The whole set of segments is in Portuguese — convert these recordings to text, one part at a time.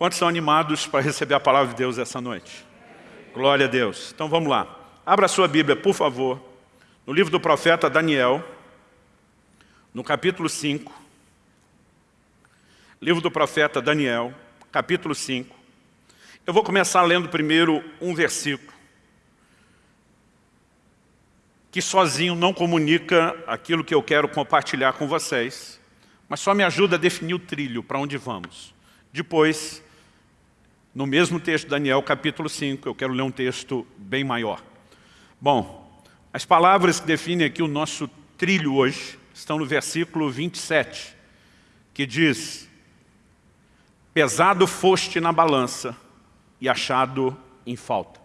Quantos são animados para receber a palavra de Deus essa noite? Glória a Deus. Então vamos lá. Abra a sua Bíblia, por favor, no livro do profeta Daniel, no capítulo 5. Livro do profeta Daniel, capítulo 5. Eu vou começar lendo primeiro um versículo, que sozinho não comunica aquilo que eu quero compartilhar com vocês, mas só me ajuda a definir o trilho, para onde vamos. Depois, no mesmo texto, Daniel, capítulo 5, eu quero ler um texto bem maior. Bom, as palavras que definem aqui o nosso trilho hoje estão no versículo 27, que diz, Pesado foste na balança e achado em falta.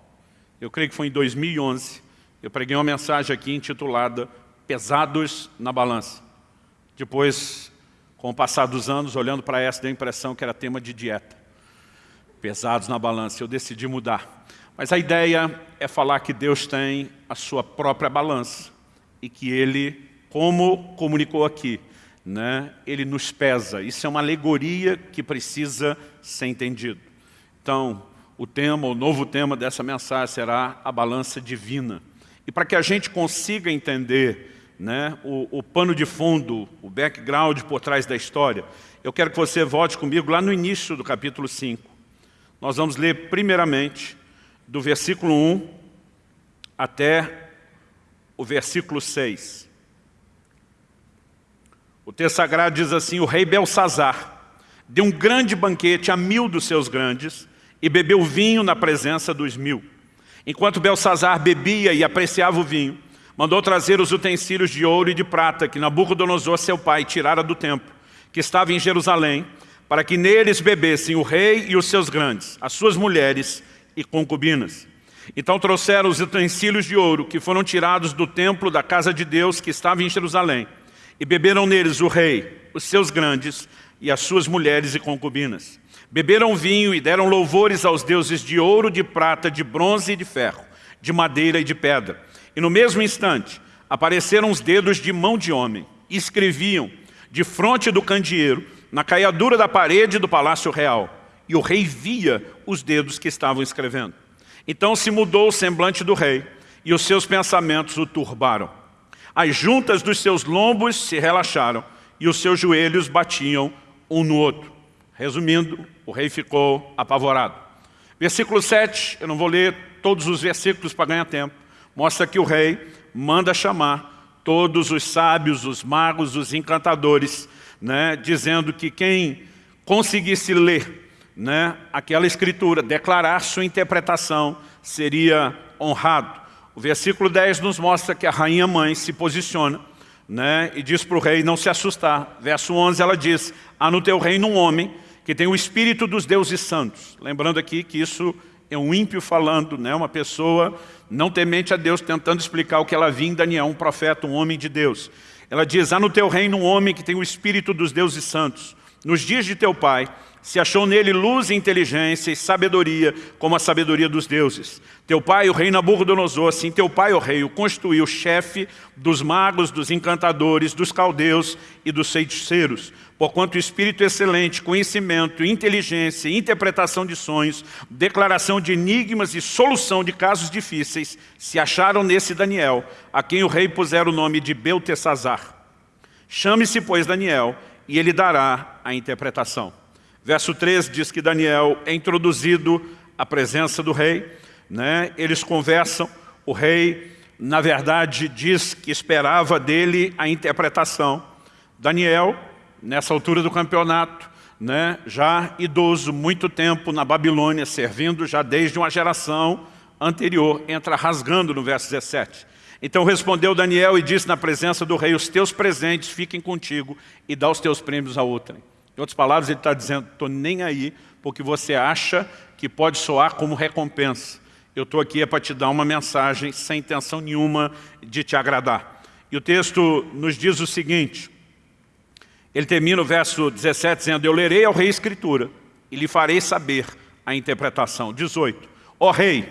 Eu creio que foi em 2011, eu preguei uma mensagem aqui intitulada Pesados na balança. Depois, com o passar dos anos, olhando para essa, deu a impressão que era tema de dieta pesados na balança, eu decidi mudar. Mas a ideia é falar que Deus tem a sua própria balança e que Ele, como comunicou aqui, né, Ele nos pesa. Isso é uma alegoria que precisa ser entendido. Então, o tema, o novo tema dessa mensagem será a balança divina. E para que a gente consiga entender né, o, o pano de fundo, o background por trás da história, eu quero que você volte comigo lá no início do capítulo 5. Nós vamos ler primeiramente do versículo 1 até o versículo 6. O texto sagrado diz assim, o rei Belsazar deu um grande banquete a mil dos seus grandes e bebeu vinho na presença dos mil. Enquanto Belsazar bebia e apreciava o vinho, mandou trazer os utensílios de ouro e de prata que Nabucodonosor, seu pai, tirara do templo, que estava em Jerusalém, para que neles bebessem o rei e os seus grandes, as suas mulheres e concubinas. Então trouxeram os utensílios de ouro que foram tirados do templo da casa de Deus que estava em Jerusalém, e beberam neles o rei, os seus grandes e as suas mulheres e concubinas. Beberam vinho e deram louvores aos deuses de ouro, de prata, de bronze e de ferro, de madeira e de pedra. E no mesmo instante apareceram os dedos de mão de homem, e escreviam de fronte do candeeiro na caiadura da parede do palácio real, e o rei via os dedos que estavam escrevendo. Então se mudou o semblante do rei, e os seus pensamentos o turbaram. As juntas dos seus lombos se relaxaram, e os seus joelhos batiam um no outro. Resumindo, o rei ficou apavorado. Versículo 7, eu não vou ler todos os versículos para ganhar tempo, mostra que o rei manda chamar todos os sábios, os magos, os encantadores, né, dizendo que quem conseguisse ler né, aquela escritura, declarar sua interpretação, seria honrado. O versículo 10 nos mostra que a rainha mãe se posiciona né, e diz para o rei não se assustar. Verso 11 ela diz, há no teu reino um homem que tem o espírito dos deuses santos. Lembrando aqui que isso é um ímpio falando, né, uma pessoa não temente a Deus, tentando explicar o que ela viu em Daniel, um profeta, um homem de Deus. Ela diz, há no teu reino um homem que tem o espírito dos deuses santos. Nos dias de teu pai, se achou nele luz e inteligência e sabedoria, como a sabedoria dos deuses. Teu pai, o rei Nabucodonosor, assim teu pai, o rei, o constituiu chefe dos magos, dos encantadores, dos caldeus e dos feiticeiros. Porquanto espírito excelente, conhecimento, inteligência, interpretação de sonhos, declaração de enigmas e solução de casos difíceis, se acharam nesse Daniel, a quem o rei pusera o nome de Beltesazar. Chame-se, pois, Daniel, e ele dará a interpretação. Verso 3 diz que Daniel é introduzido à presença do rei, né? eles conversam, o rei, na verdade, diz que esperava dele a interpretação. Daniel, nessa altura do campeonato, né? já idoso, muito tempo na Babilônia, servindo já desde uma geração anterior, entra rasgando no verso 17. Então respondeu Daniel e disse na presença do rei, os teus presentes fiquem contigo e dá os teus prêmios a outrem. Em outras palavras, ele está dizendo, estou nem aí porque você acha que pode soar como recompensa. Eu estou aqui é para te dar uma mensagem sem intenção nenhuma de te agradar. E o texto nos diz o seguinte, ele termina o verso 17 dizendo, eu lerei ao rei a escritura e lhe farei saber a interpretação. 18, ó rei,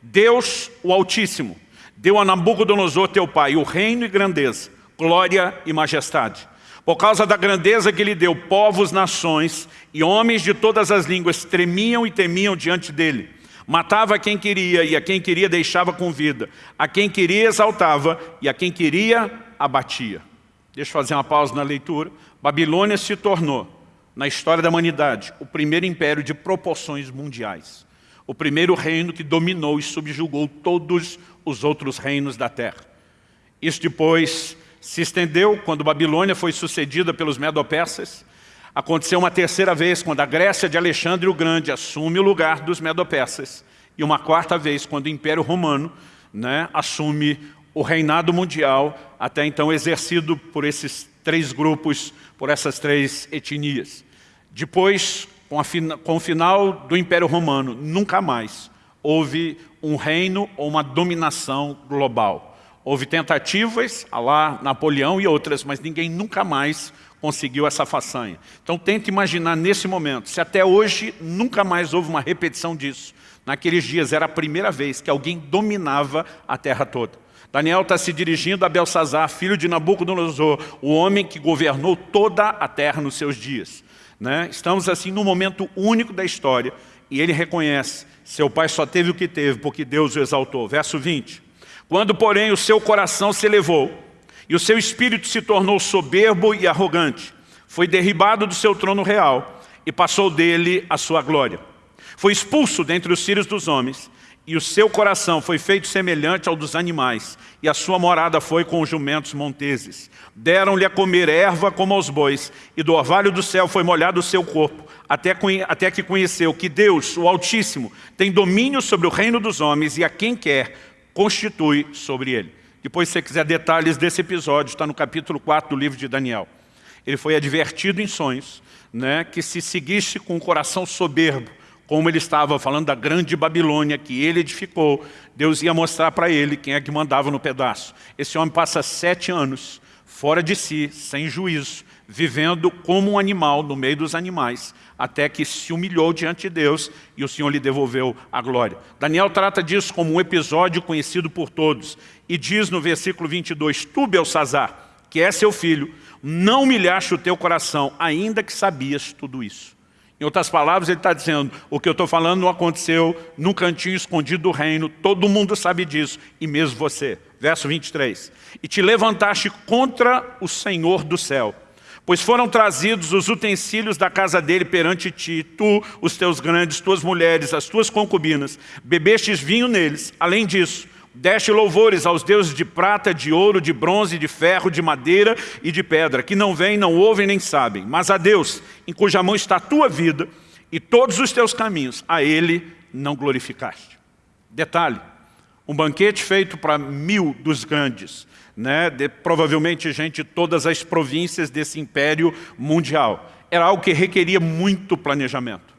Deus o Altíssimo, deu a Nabucodonosor teu pai o reino e grandeza, glória e majestade Por causa da grandeza que lhe deu, povos, nações e homens de todas as línguas tremiam e temiam diante dele. Matava quem queria e a quem queria deixava com vida. A quem queria exaltava e a quem queria abatia. Deixa eu fazer uma pausa na leitura. Babilônia se tornou, na história da humanidade, o primeiro império de proporções mundiais. O primeiro reino que dominou e subjugou todos os outros reinos da terra. Isso depois se estendeu quando Babilônia foi sucedida pelos Medo-Persas. Aconteceu uma terceira vez quando a Grécia de Alexandre o Grande assume o lugar dos Medo-Persas. E uma quarta vez quando o Império Romano né, assume o reinado mundial, até então exercido por esses três grupos, por essas três etnias. Depois, com, a, com o final do Império Romano, nunca mais houve um reino ou uma dominação global. Houve tentativas, a lá Napoleão e outras, mas ninguém nunca mais conseguiu essa façanha. Então tente imaginar nesse momento, se até hoje nunca mais houve uma repetição disso. Naqueles dias era a primeira vez que alguém dominava a terra toda. Daniel está se dirigindo a Belsazar, filho de Nabucodonosor, o homem que governou toda a terra nos seus dias. Né? Estamos assim num momento único da história e ele reconhece, seu pai só teve o que teve porque Deus o exaltou. Verso 20. Quando, porém, o seu coração se elevou e o seu espírito se tornou soberbo e arrogante, foi derribado do seu trono real e passou dele a sua glória. Foi expulso dentre os filhos dos homens e o seu coração foi feito semelhante ao dos animais, e a sua morada foi com os jumentos monteses. Deram-lhe a comer erva como aos bois, e do orvalho do céu foi molhado o seu corpo, até, até que conheceu que Deus, o Altíssimo, tem domínio sobre o reino dos homens, e a quem quer, constitui sobre ele. Depois, se você quiser detalhes desse episódio, está no capítulo 4 do livro de Daniel. Ele foi advertido em sonhos, né, que se seguisse com o coração soberbo, como ele estava falando da grande Babilônia que ele edificou, Deus ia mostrar para ele quem é que mandava no pedaço. Esse homem passa sete anos fora de si, sem juízo, vivendo como um animal no meio dos animais, até que se humilhou diante de Deus e o Senhor lhe devolveu a glória. Daniel trata disso como um episódio conhecido por todos e diz no versículo 22, Tu, Belsazar, que é seu filho, não humilhaste o teu coração, ainda que sabias tudo isso. Em outras palavras, ele está dizendo, o que eu estou falando não aconteceu num cantinho escondido do reino, todo mundo sabe disso, e mesmo você. Verso 23. E te levantaste contra o Senhor do céu, pois foram trazidos os utensílios da casa dele perante ti, tu, os teus grandes, tuas mulheres, as tuas concubinas, bebestes vinho neles. Além disso, Deste louvores aos deuses de prata, de ouro, de bronze, de ferro, de madeira e de pedra, que não vêm, não ouvem nem sabem, mas a Deus, em cuja mão está a tua vida e todos os teus caminhos, a Ele não glorificaste. Detalhe, um banquete feito para mil dos grandes, né, de, provavelmente gente de todas as províncias desse império mundial. Era algo que requeria muito planejamento.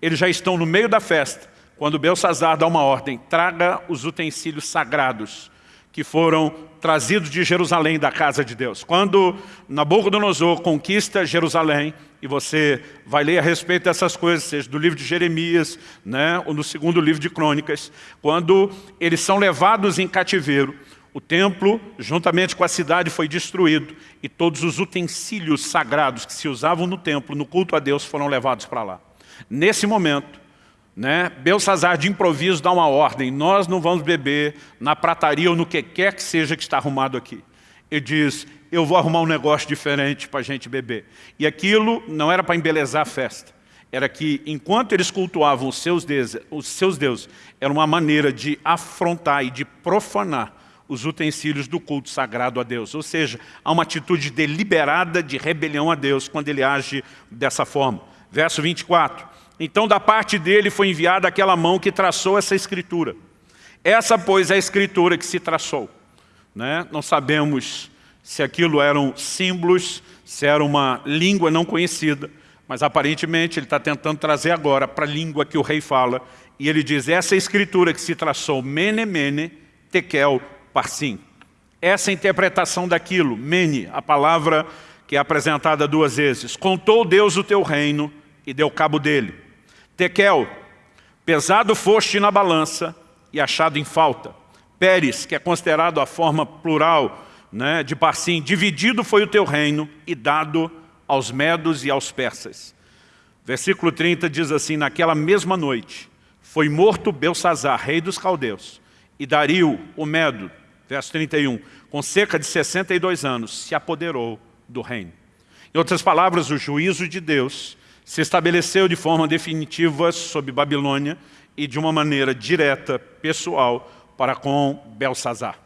Eles já estão no meio da festa, quando Belsazar dá uma ordem, traga os utensílios sagrados que foram trazidos de Jerusalém, da casa de Deus. Quando Nabucodonosor conquista Jerusalém, e você vai ler a respeito dessas coisas, seja do livro de Jeremias, né, ou no segundo livro de Crônicas, quando eles são levados em cativeiro, o templo, juntamente com a cidade, foi destruído e todos os utensílios sagrados que se usavam no templo, no culto a Deus, foram levados para lá. Nesse momento, né? Belsazar de improviso dá uma ordem, nós não vamos beber na prataria ou no que quer que seja que está arrumado aqui. Ele diz, eu vou arrumar um negócio diferente para a gente beber. E aquilo não era para embelezar a festa, era que enquanto eles cultuavam os seus, deuses, os seus deuses, era uma maneira de afrontar e de profanar os utensílios do culto sagrado a Deus. Ou seja, há uma atitude deliberada de rebelião a Deus quando ele age dessa forma. Verso 24. Então da parte dele foi enviada aquela mão que traçou essa escritura. Essa, pois, é a escritura que se traçou. Né? Não sabemos se aquilo eram símbolos, se era uma língua não conhecida, mas aparentemente ele está tentando trazer agora para a língua que o rei fala, e ele diz, essa é escritura que se traçou, mene, mene, tekel, parsim. Essa interpretação daquilo, mene, a palavra que é apresentada duas vezes. Contou Deus o teu reino e deu cabo dele. Tekel, pesado foste na balança e achado em falta. Pérez, que é considerado a forma plural né, de Parsim, dividido foi o teu reino e dado aos medos e aos persas. Versículo 30 diz assim, naquela mesma noite, foi morto Belsazar, rei dos caldeus, e Dario, o medo, verso 31, com cerca de 62 anos, se apoderou do reino. Em outras palavras, o juízo de Deus se estabeleceu de forma definitiva sobre Babilônia e de uma maneira direta, pessoal, para com Belsazar.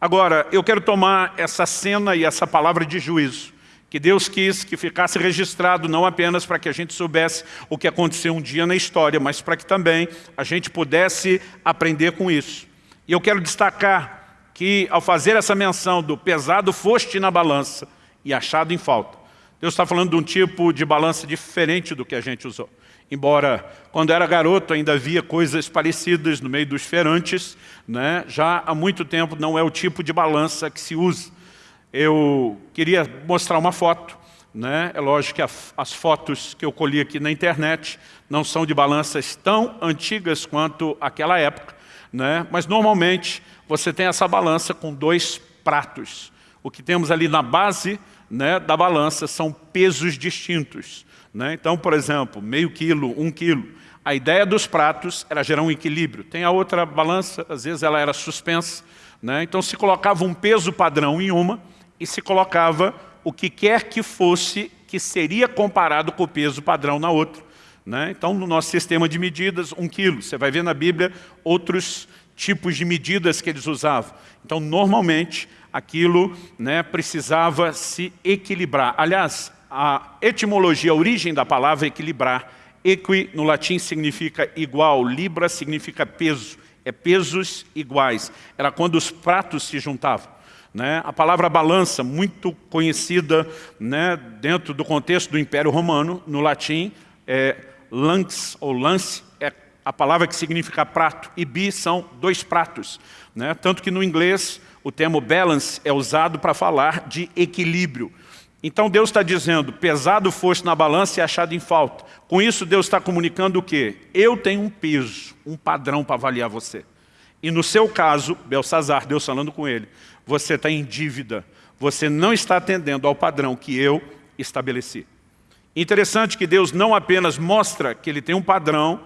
Agora, eu quero tomar essa cena e essa palavra de juízo, que Deus quis que ficasse registrado não apenas para que a gente soubesse o que aconteceu um dia na história, mas para que também a gente pudesse aprender com isso. E eu quero destacar que ao fazer essa menção do pesado foste na balança e achado em falta, Deus está falando de um tipo de balança diferente do que a gente usou. Embora, quando era garoto, ainda havia coisas parecidas no meio dos feirantes, né? já há muito tempo não é o tipo de balança que se usa. Eu queria mostrar uma foto, né? é lógico que as fotos que eu colhi aqui na internet não são de balanças tão antigas quanto aquela época, né? mas normalmente você tem essa balança com dois pratos. O que temos ali na base né, da balança são pesos distintos. Né? Então, por exemplo, meio quilo, um quilo. A ideia dos pratos era gerar um equilíbrio. Tem a outra balança, às vezes ela era suspensa. Né? Então se colocava um peso padrão em uma e se colocava o que quer que fosse que seria comparado com o peso padrão na outra. Né? Então, no nosso sistema de medidas, um quilo. Você vai ver na Bíblia outros tipos de medidas que eles usavam. Então, normalmente, aquilo né, precisava se equilibrar. Aliás, a etimologia, a origem da palavra equilibrar, equi no latim significa igual, libra significa peso, é pesos iguais. Era quando os pratos se juntavam. Né? A palavra balança, muito conhecida né, dentro do contexto do Império Romano, no latim, é lance ou lance, a palavra que significa prato, e bi são dois pratos. Né? Tanto que no inglês o termo balance é usado para falar de equilíbrio. Então Deus está dizendo, pesado foste na balança e achado em falta. Com isso Deus está comunicando o quê? Eu tenho um peso, um padrão para avaliar você. E no seu caso, Belsazar, Deus falando com ele, você está em dívida. Você não está atendendo ao padrão que eu estabeleci. Interessante que Deus não apenas mostra que Ele tem um padrão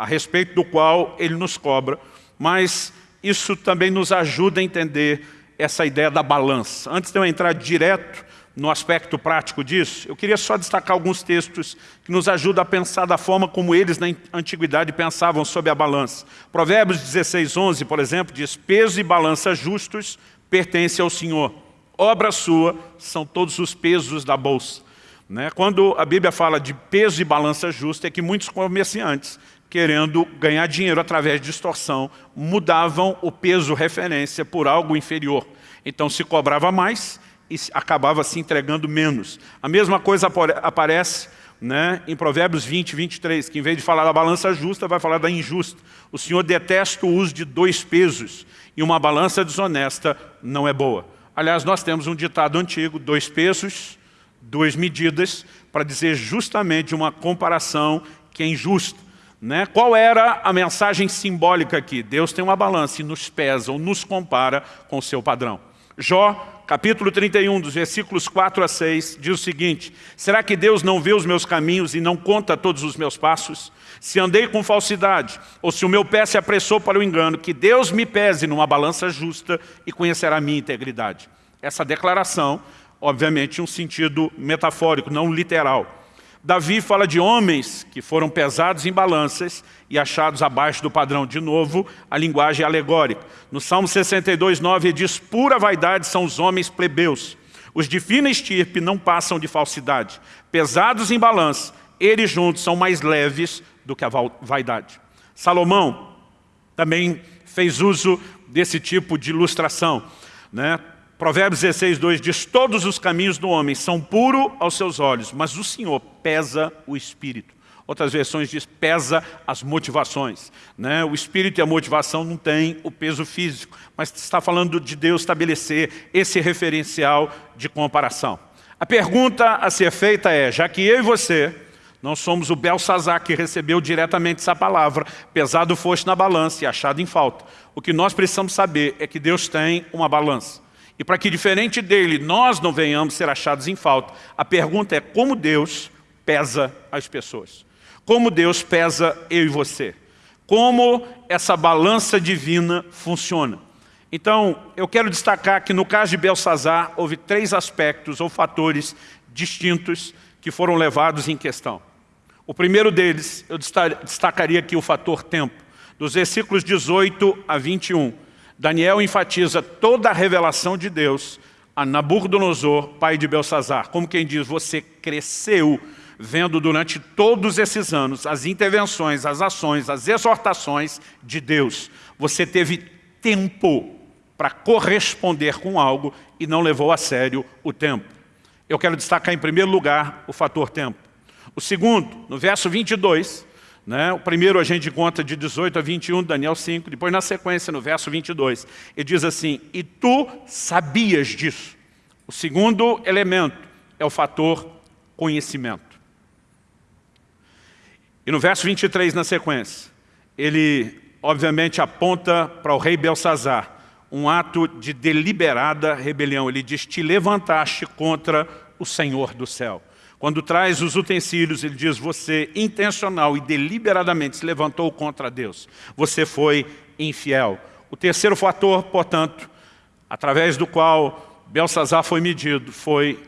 a respeito do qual Ele nos cobra, mas isso também nos ajuda a entender essa ideia da balança. Antes de eu entrar direto no aspecto prático disso, eu queria só destacar alguns textos que nos ajudam a pensar da forma como eles na antiguidade pensavam sobre a balança. Provérbios 16, 11, por exemplo, diz, peso e balança justos pertencem ao Senhor. Obra sua são todos os pesos da bolsa. Né? Quando a Bíblia fala de peso e balança justa, é que muitos comerciantes querendo ganhar dinheiro através de extorsão, mudavam o peso referência por algo inferior. Então se cobrava mais e acabava se entregando menos. A mesma coisa aparece né, em Provérbios 20, 23, que em vez de falar da balança justa, vai falar da injusta. O Senhor detesta o uso de dois pesos e uma balança desonesta não é boa. Aliás, nós temos um ditado antigo, dois pesos, duas medidas, para dizer justamente uma comparação que é injusta. Né? Qual era a mensagem simbólica aqui? Deus tem uma balança e nos pesa ou nos compara com o seu padrão. Jó, capítulo 31, dos versículos 4 a 6, diz o seguinte, Será que Deus não vê os meus caminhos e não conta todos os meus passos? Se andei com falsidade, ou se o meu pé se apressou para o engano, que Deus me pese numa balança justa e conhecerá a minha integridade. Essa declaração, obviamente, um sentido metafórico, não literal. Davi fala de homens que foram pesados em balanças e achados abaixo do padrão. De novo, a linguagem é alegórica. No Salmo 62, 9, ele diz, pura vaidade são os homens plebeus. Os de fina estirpe não passam de falsidade. Pesados em balança, eles juntos são mais leves do que a vaidade. Salomão também fez uso desse tipo de ilustração. Né? Provérbios 16, 2 diz, todos os caminhos do homem são puros aos seus olhos, mas o Senhor pesa o espírito. Outras versões diz, pesa as motivações. Né? O espírito e a motivação não têm o peso físico, mas está falando de Deus estabelecer esse referencial de comparação. A pergunta a ser feita é, já que eu e você não somos o Belsazar que recebeu diretamente essa palavra, pesado foste na balança e achado em falta. O que nós precisamos saber é que Deus tem uma balança. E para que, diferente dele, nós não venhamos ser achados em falta, a pergunta é como Deus pesa as pessoas. Como Deus pesa eu e você. Como essa balança divina funciona. Então, eu quero destacar que no caso de Belsazar, houve três aspectos ou fatores distintos que foram levados em questão. O primeiro deles, eu destacaria aqui o fator tempo. Dos versículos 18 a 21, Daniel enfatiza toda a revelação de Deus a Nabucodonosor, pai de Belsazar. Como quem diz, você cresceu vendo durante todos esses anos as intervenções, as ações, as exortações de Deus. Você teve tempo para corresponder com algo e não levou a sério o tempo. Eu quero destacar em primeiro lugar o fator tempo. O segundo, no verso 22, né, o primeiro a gente conta de 18 a 21, Daniel 5, depois na sequência, no verso 22, ele diz assim, e tu sabias disso. O segundo elemento é o fator conhecimento. E no verso 23, na sequência, ele obviamente aponta para o rei Belsazar, um ato de deliberada rebelião. Ele diz, te levantaste contra o Senhor do céu. Quando traz os utensílios, ele diz, você intencional e deliberadamente se levantou contra Deus. Você foi infiel. O terceiro fator, portanto, através do qual Belsazar foi medido, foi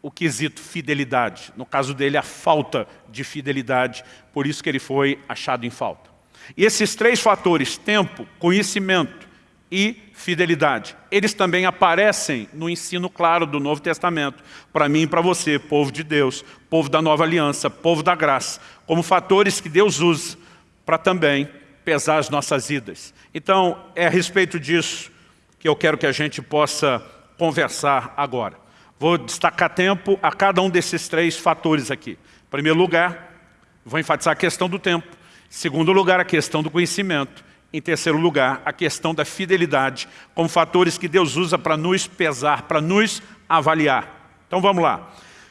o quesito fidelidade. No caso dele, a falta de fidelidade, por isso que ele foi achado em falta. E esses três fatores, tempo, conhecimento e fidelidade. Eles também aparecem no ensino claro do Novo Testamento, para mim e para você, povo de Deus, povo da nova aliança, povo da graça, como fatores que Deus usa para também pesar as nossas vidas. Então, é a respeito disso que eu quero que a gente possa conversar agora. Vou destacar tempo a cada um desses três fatores aqui. Em primeiro lugar, vou enfatizar a questão do tempo. Em segundo lugar, a questão do conhecimento. Em terceiro lugar, a questão da fidelidade, como fatores que Deus usa para nos pesar, para nos avaliar. Então vamos lá.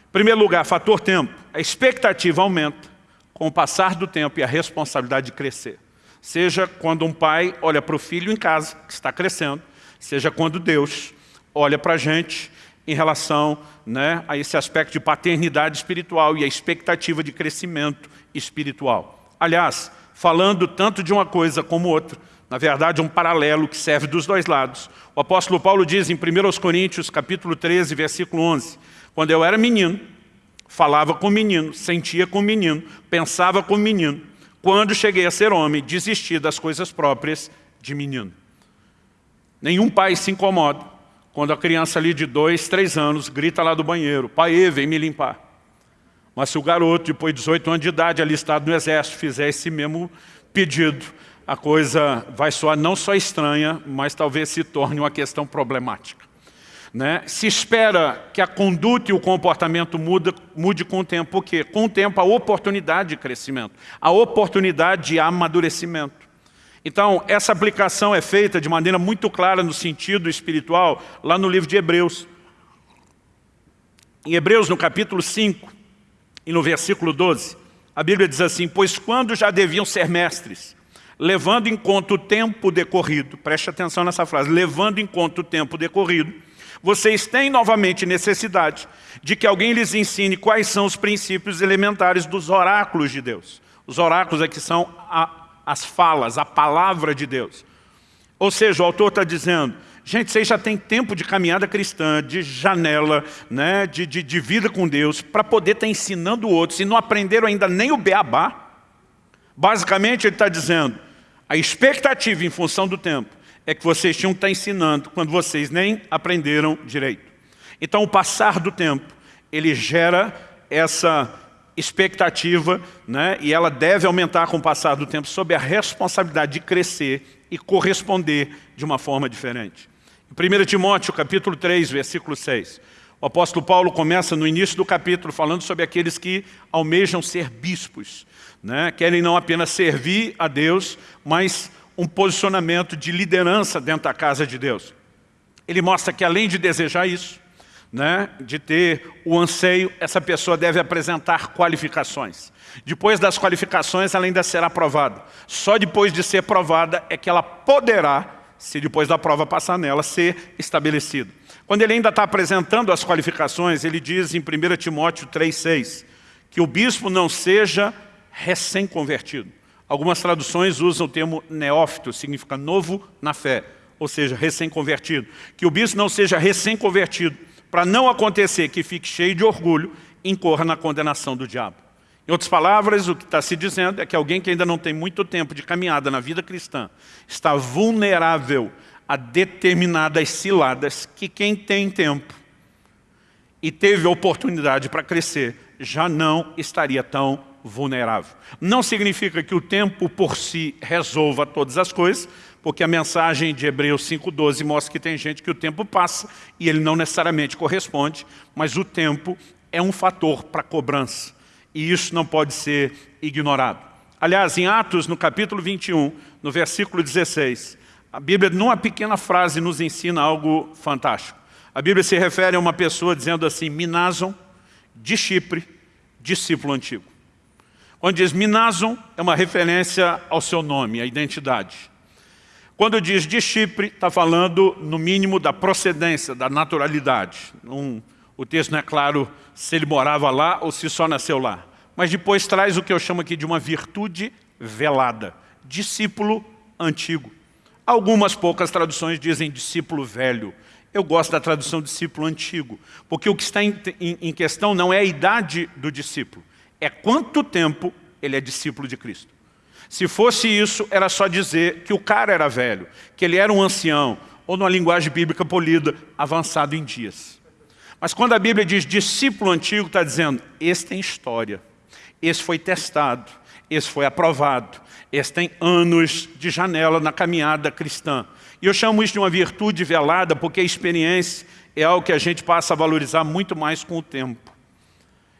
Em primeiro lugar, fator tempo. A expectativa aumenta com o passar do tempo e a responsabilidade de crescer. Seja quando um pai olha para o filho em casa, que está crescendo, seja quando Deus olha para a gente em relação né, a esse aspecto de paternidade espiritual e a expectativa de crescimento espiritual. Aliás, falando tanto de uma coisa como outra. Na verdade, um paralelo que serve dos dois lados. O apóstolo Paulo diz em 1 Coríntios, capítulo 13, versículo 11, quando eu era menino, falava com menino, sentia com menino, pensava com menino. Quando cheguei a ser homem, desisti das coisas próprias de menino. Nenhum pai se incomoda quando a criança ali de dois, três anos grita lá do banheiro, pai, vem me limpar. Mas se o garoto, depois de 18 anos de idade, alistado no exército, fizer esse mesmo pedido, a coisa vai soar não só estranha, mas talvez se torne uma questão problemática. Né? Se espera que a conduta e o comportamento muda, mude com o tempo, por quê? Com o tempo a oportunidade de crescimento, a oportunidade de amadurecimento. Então, essa aplicação é feita de maneira muito clara no sentido espiritual, lá no livro de Hebreus. Em Hebreus, no capítulo 5, e no versículo 12, a Bíblia diz assim, pois quando já deviam ser mestres, levando em conta o tempo decorrido, preste atenção nessa frase, levando em conta o tempo decorrido, vocês têm novamente necessidade de que alguém lhes ensine quais são os princípios elementares dos oráculos de Deus. Os oráculos aqui são a, as falas, a palavra de Deus. Ou seja, o autor está dizendo, Gente, vocês já têm tempo de caminhada cristã, de janela, né, de, de, de vida com Deus, para poder estar tá ensinando outros, e não aprenderam ainda nem o beabá. Basicamente, ele está dizendo, a expectativa em função do tempo é que vocês tinham que estar tá ensinando quando vocês nem aprenderam direito. Então, o passar do tempo, ele gera essa expectativa, né, e ela deve aumentar com o passar do tempo, sob a responsabilidade de crescer e corresponder de uma forma diferente. 1 Timóteo, capítulo 3, versículo 6. O apóstolo Paulo começa no início do capítulo falando sobre aqueles que almejam ser bispos. Né? Querem não apenas servir a Deus, mas um posicionamento de liderança dentro da casa de Deus. Ele mostra que além de desejar isso, né, de ter o anseio, essa pessoa deve apresentar qualificações. Depois das qualificações, ela ainda será aprovada. Só depois de ser aprovada é que ela poderá se depois da prova passar nela, ser estabelecido. Quando ele ainda está apresentando as qualificações, ele diz em 1 Timóteo 3,6 que o bispo não seja recém-convertido. Algumas traduções usam o termo neófito, significa novo na fé, ou seja, recém-convertido. Que o bispo não seja recém-convertido, para não acontecer que fique cheio de orgulho e incorra na condenação do diabo. Em outras palavras, o que está se dizendo é que alguém que ainda não tem muito tempo de caminhada na vida cristã está vulnerável a determinadas ciladas que quem tem tempo e teve oportunidade para crescer já não estaria tão vulnerável. Não significa que o tempo por si resolva todas as coisas, porque a mensagem de Hebreus 5,12 mostra que tem gente que o tempo passa e ele não necessariamente corresponde, mas o tempo é um fator para cobrança e isso não pode ser ignorado. Aliás, em Atos, no capítulo 21, no versículo 16, a Bíblia, numa pequena frase, nos ensina algo fantástico. A Bíblia se refere a uma pessoa dizendo assim, Minason, de Chipre, discípulo antigo. Quando diz Minason, é uma referência ao seu nome, à identidade. Quando diz de Chipre, está falando, no mínimo, da procedência, da naturalidade. Um, o texto não é claro se ele morava lá ou se só nasceu lá. Mas depois traz o que eu chamo aqui de uma virtude velada. Discípulo antigo. Algumas poucas traduções dizem discípulo velho. Eu gosto da tradução discípulo antigo, porque o que está em, em, em questão não é a idade do discípulo, é quanto tempo ele é discípulo de Cristo. Se fosse isso, era só dizer que o cara era velho, que ele era um ancião, ou numa linguagem bíblica polida, avançado em dias. Mas quando a Bíblia diz discípulo antigo, está dizendo, esse tem história, esse foi testado, esse foi aprovado, esse tem anos de janela na caminhada cristã. E eu chamo isso de uma virtude velada, porque a experiência é algo que a gente passa a valorizar muito mais com o tempo.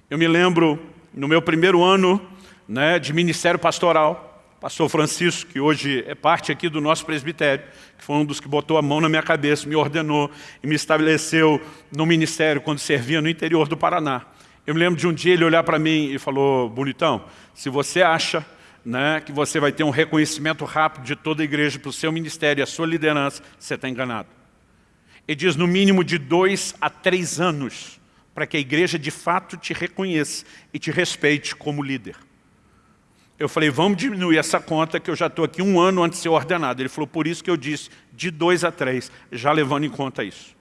Eu me lembro, no meu primeiro ano né, de ministério pastoral, pastor Francisco, que hoje é parte aqui do nosso presbitério, que foi um dos que botou a mão na minha cabeça, me ordenou e me estabeleceu no ministério quando servia no interior do Paraná. Eu me lembro de um dia ele olhar para mim e falou, bonitão, se você acha né, que você vai ter um reconhecimento rápido de toda a igreja para o seu ministério e a sua liderança, você está enganado. Ele diz no mínimo de dois a três anos para que a igreja de fato te reconheça e te respeite como líder. Eu falei, vamos diminuir essa conta que eu já estou aqui um ano antes de ser ordenado. Ele falou, por isso que eu disse de dois a três, já levando em conta isso.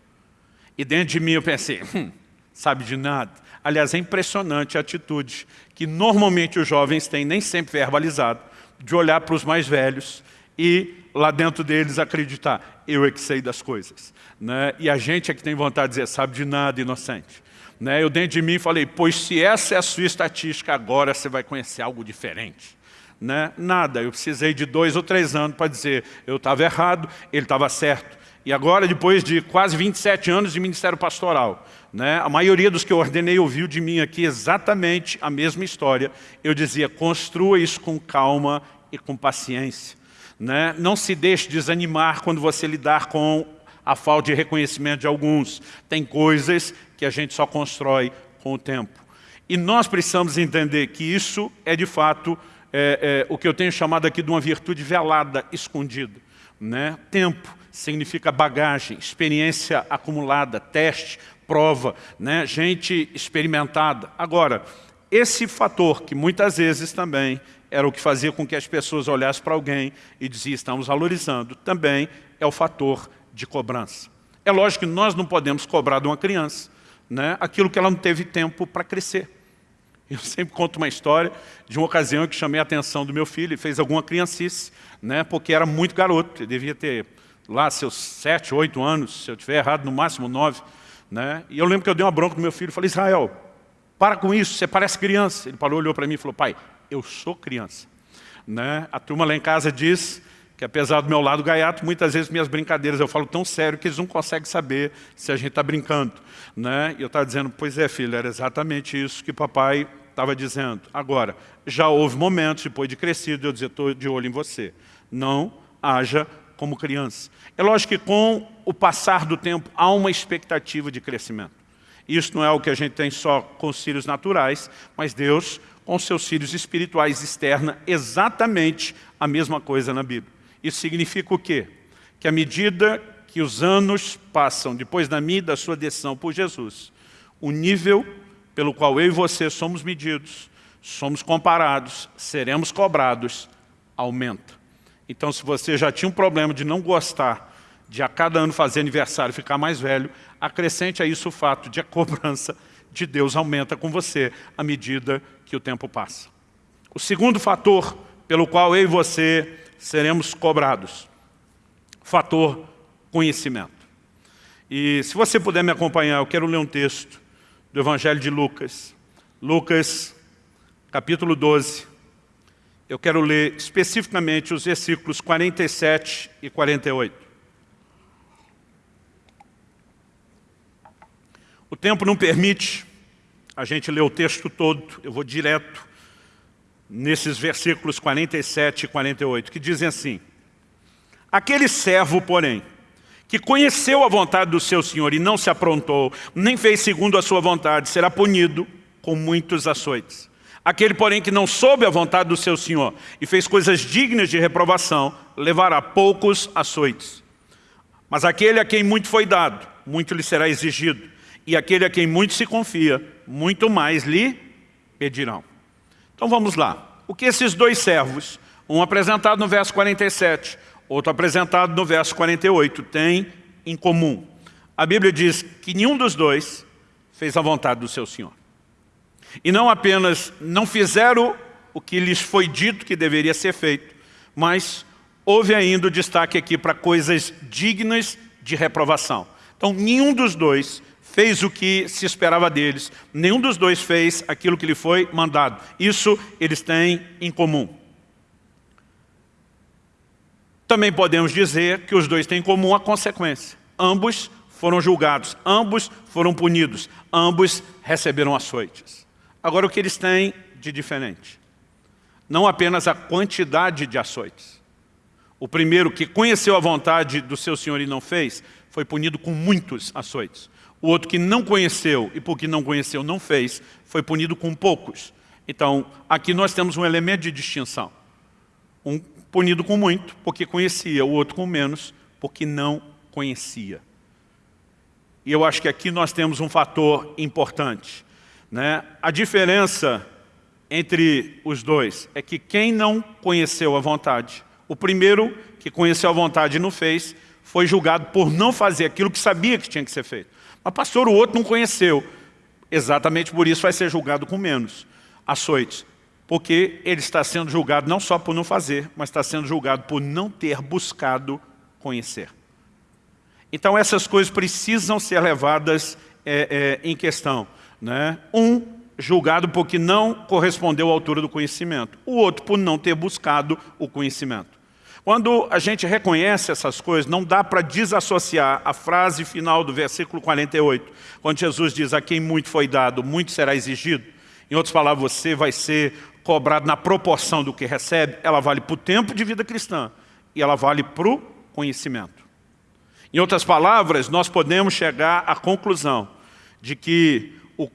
E dentro de mim eu pensei, hum, sabe de nada. Aliás, é impressionante a atitude que normalmente os jovens têm, nem sempre verbalizado, de olhar para os mais velhos e lá dentro deles acreditar, eu é que sei das coisas. Né? E a gente é que tem vontade de dizer, sabe de nada, inocente. Né? Eu dentro de mim falei, pois se essa é a sua estatística, agora você vai conhecer algo diferente. Né? Nada, eu precisei de dois ou três anos para dizer, eu estava errado, ele estava certo. E agora, depois de quase 27 anos de ministério pastoral, né, a maioria dos que eu ordenei ouviu de mim aqui exatamente a mesma história. Eu dizia, construa isso com calma e com paciência. Né? Não se deixe desanimar quando você lidar com a falta de reconhecimento de alguns. Tem coisas que a gente só constrói com o tempo. E nós precisamos entender que isso é, de fato, é, é, o que eu tenho chamado aqui de uma virtude velada, escondida. Né? Tempo significa bagagem, experiência acumulada, teste, prova, né? gente experimentada. Agora, esse fator que muitas vezes também era o que fazia com que as pessoas olhassem para alguém e diziam, estamos valorizando, também é o fator de cobrança. É lógico que nós não podemos cobrar de uma criança né, aquilo que ela não teve tempo para crescer. Eu sempre conto uma história de uma ocasião que chamei a atenção do meu filho e fez alguma criancice, né, porque era muito garoto, ele devia ter lá seus sete, oito anos, se eu tiver errado, no máximo nove. Né, e eu lembro que eu dei uma bronca no meu filho falei, Israel, para com isso, você parece criança. Ele parou, olhou para mim e falou, pai, eu sou criança. Né? A turma lá em casa diz que apesar do meu lado gaiato, muitas vezes minhas brincadeiras eu falo tão sério que eles não conseguem saber se a gente está brincando. Né? E eu estava dizendo, pois é filho, era exatamente isso que papai estava dizendo. Agora, já houve momentos, depois de crescido, eu dizer, estou de olho em você. Não haja como criança. É lógico que com o passar do tempo há uma expectativa de crescimento. Isso não é o que a gente tem só com os filhos naturais, mas Deus, com seus filhos espirituais, externa exatamente a mesma coisa na Bíblia. Isso significa o quê? Que à medida que os anos passam, depois da minha e da sua decisão por Jesus, o nível pelo qual eu e você somos medidos, somos comparados, seremos cobrados, aumenta. Então, se você já tinha um problema de não gostar de a cada ano fazer aniversário ficar mais velho, acrescente a isso o fato de a cobrança de Deus aumenta com você à medida que o tempo passa. O segundo fator pelo qual eu e você seremos cobrados, fator conhecimento. E se você puder me acompanhar, eu quero ler um texto do Evangelho de Lucas. Lucas, capítulo 12. Eu quero ler especificamente os versículos 47 e 48. O tempo não permite a gente ler o texto todo, eu vou direto nesses versículos 47 e 48, que dizem assim, Aquele servo, porém, que conheceu a vontade do seu Senhor e não se aprontou, nem fez segundo a sua vontade, será punido com muitos açoites. Aquele, porém, que não soube a vontade do seu Senhor e fez coisas dignas de reprovação, levará poucos açoites. Mas aquele a quem muito foi dado, muito lhe será exigido e aquele a quem muito se confia, muito mais lhe pedirão. Então vamos lá. O que esses dois servos, um apresentado no verso 47, outro apresentado no verso 48, têm em comum? A Bíblia diz que nenhum dos dois fez a vontade do seu Senhor. E não apenas não fizeram o que lhes foi dito que deveria ser feito, mas houve ainda o destaque aqui para coisas dignas de reprovação. Então, nenhum dos dois fez o que se esperava deles. Nenhum dos dois fez aquilo que lhe foi mandado. Isso eles têm em comum. Também podemos dizer que os dois têm em comum a consequência. Ambos foram julgados, ambos foram punidos, ambos receberam açoites. Agora o que eles têm de diferente? Não apenas a quantidade de açoites. O primeiro que conheceu a vontade do seu Senhor e não fez, foi punido com muitos açoites. O outro que não conheceu e porque não conheceu não fez, foi punido com poucos. Então, aqui nós temos um elemento de distinção. Um punido com muito, porque conhecia, o outro com menos, porque não conhecia. E eu acho que aqui nós temos um fator importante. Né? A diferença entre os dois é que quem não conheceu a vontade, o primeiro que conheceu a vontade e não fez, foi julgado por não fazer aquilo que sabia que tinha que ser feito. Mas pastor, o outro não conheceu. Exatamente por isso vai ser julgado com menos açoites. Porque ele está sendo julgado não só por não fazer, mas está sendo julgado por não ter buscado conhecer. Então essas coisas precisam ser levadas é, é, em questão. Né? Um, julgado porque não correspondeu à altura do conhecimento. O outro por não ter buscado o conhecimento. Quando a gente reconhece essas coisas, não dá para desassociar a frase final do versículo 48, quando Jesus diz, a quem muito foi dado, muito será exigido. Em outras palavras, você vai ser cobrado na proporção do que recebe, ela vale para o tempo de vida cristã e ela vale para o conhecimento. Em outras palavras, nós podemos chegar à conclusão de que o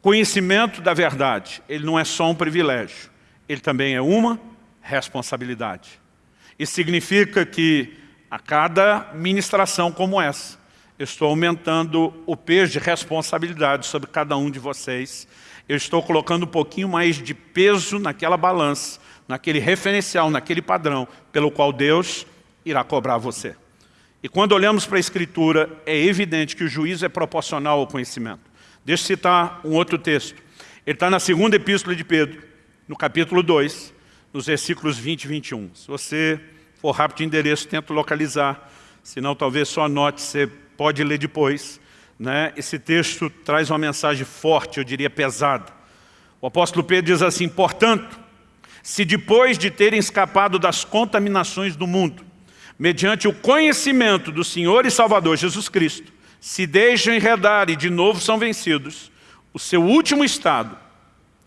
conhecimento da verdade, ele não é só um privilégio, ele também é uma responsabilidade. Isso significa que a cada ministração como essa, eu estou aumentando o peso de responsabilidade sobre cada um de vocês. Eu estou colocando um pouquinho mais de peso naquela balança, naquele referencial, naquele padrão, pelo qual Deus irá cobrar você. E quando olhamos para a Escritura, é evidente que o juízo é proporcional ao conhecimento. Deixa eu citar um outro texto. Ele está na segunda epístola de Pedro, no capítulo 2, nos versículos 20 e 21. Se você for rápido de endereço, tento localizar, senão talvez só anote, você pode ler depois. Né? Esse texto traz uma mensagem forte, eu diria pesada. O apóstolo Pedro diz assim, portanto, se depois de terem escapado das contaminações do mundo, mediante o conhecimento do Senhor e Salvador Jesus Cristo, se deixam enredar e de novo são vencidos, o seu último estado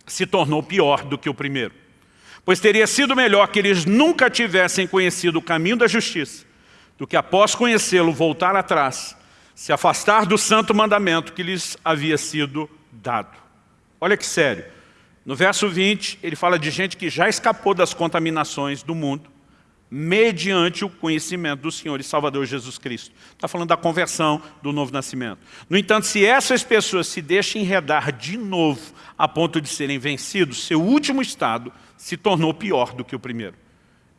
se tornou pior do que o primeiro. Pois teria sido melhor que eles nunca tivessem conhecido o caminho da justiça, do que após conhecê-lo voltar atrás, se afastar do santo mandamento que lhes havia sido dado. Olha que sério. No verso 20, ele fala de gente que já escapou das contaminações do mundo, mediante o conhecimento do Senhor e Salvador Jesus Cristo. Está falando da conversão, do novo nascimento. No entanto, se essas pessoas se deixam enredar de novo a ponto de serem vencidos, seu último estado se tornou pior do que o primeiro.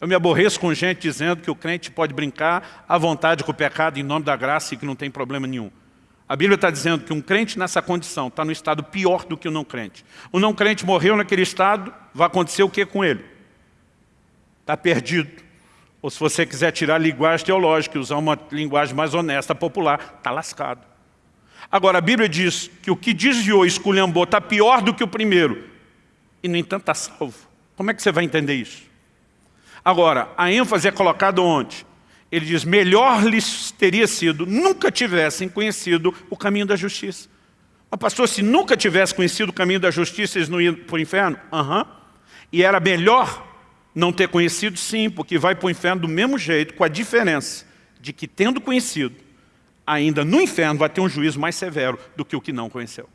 Eu me aborreço com gente dizendo que o crente pode brincar à vontade com o pecado em nome da graça e que não tem problema nenhum. A Bíblia está dizendo que um crente nessa condição está no estado pior do que o não crente. O não crente morreu naquele estado, vai acontecer o que com ele? Está perdido. Ou se você quiser tirar a linguagem teológica e usar uma linguagem mais honesta, popular, está lascado. Agora, a Bíblia diz que o que desviou esculhambou está pior do que o primeiro. E, no entanto, está salvo. Como é que você vai entender isso? Agora, a ênfase é colocada onde? Ele diz, melhor lhes teria sido, nunca tivessem conhecido o caminho da justiça. Mas pastor, se nunca tivesse conhecido o caminho da justiça, eles não iam para o inferno? Aham. Uhum. E era melhor não ter conhecido, sim, porque vai para o inferno do mesmo jeito, com a diferença de que, tendo conhecido, ainda no inferno vai ter um juízo mais severo do que o que não conheceu.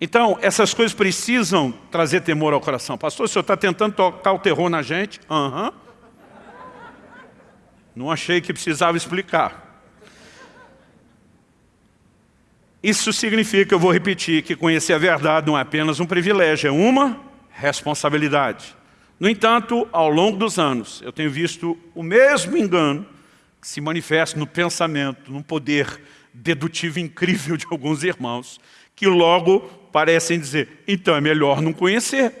Então, essas coisas precisam trazer temor ao coração. Pastor, o senhor está tentando tocar o terror na gente? Aham. Uhum. Não achei que precisava explicar. Isso significa, eu vou repetir, que conhecer a verdade não é apenas um privilégio, é uma responsabilidade. No entanto, ao longo dos anos, eu tenho visto o mesmo engano que se manifesta no pensamento, num poder dedutivo incrível de alguns irmãos, que logo parecem dizer, então é melhor não conhecer.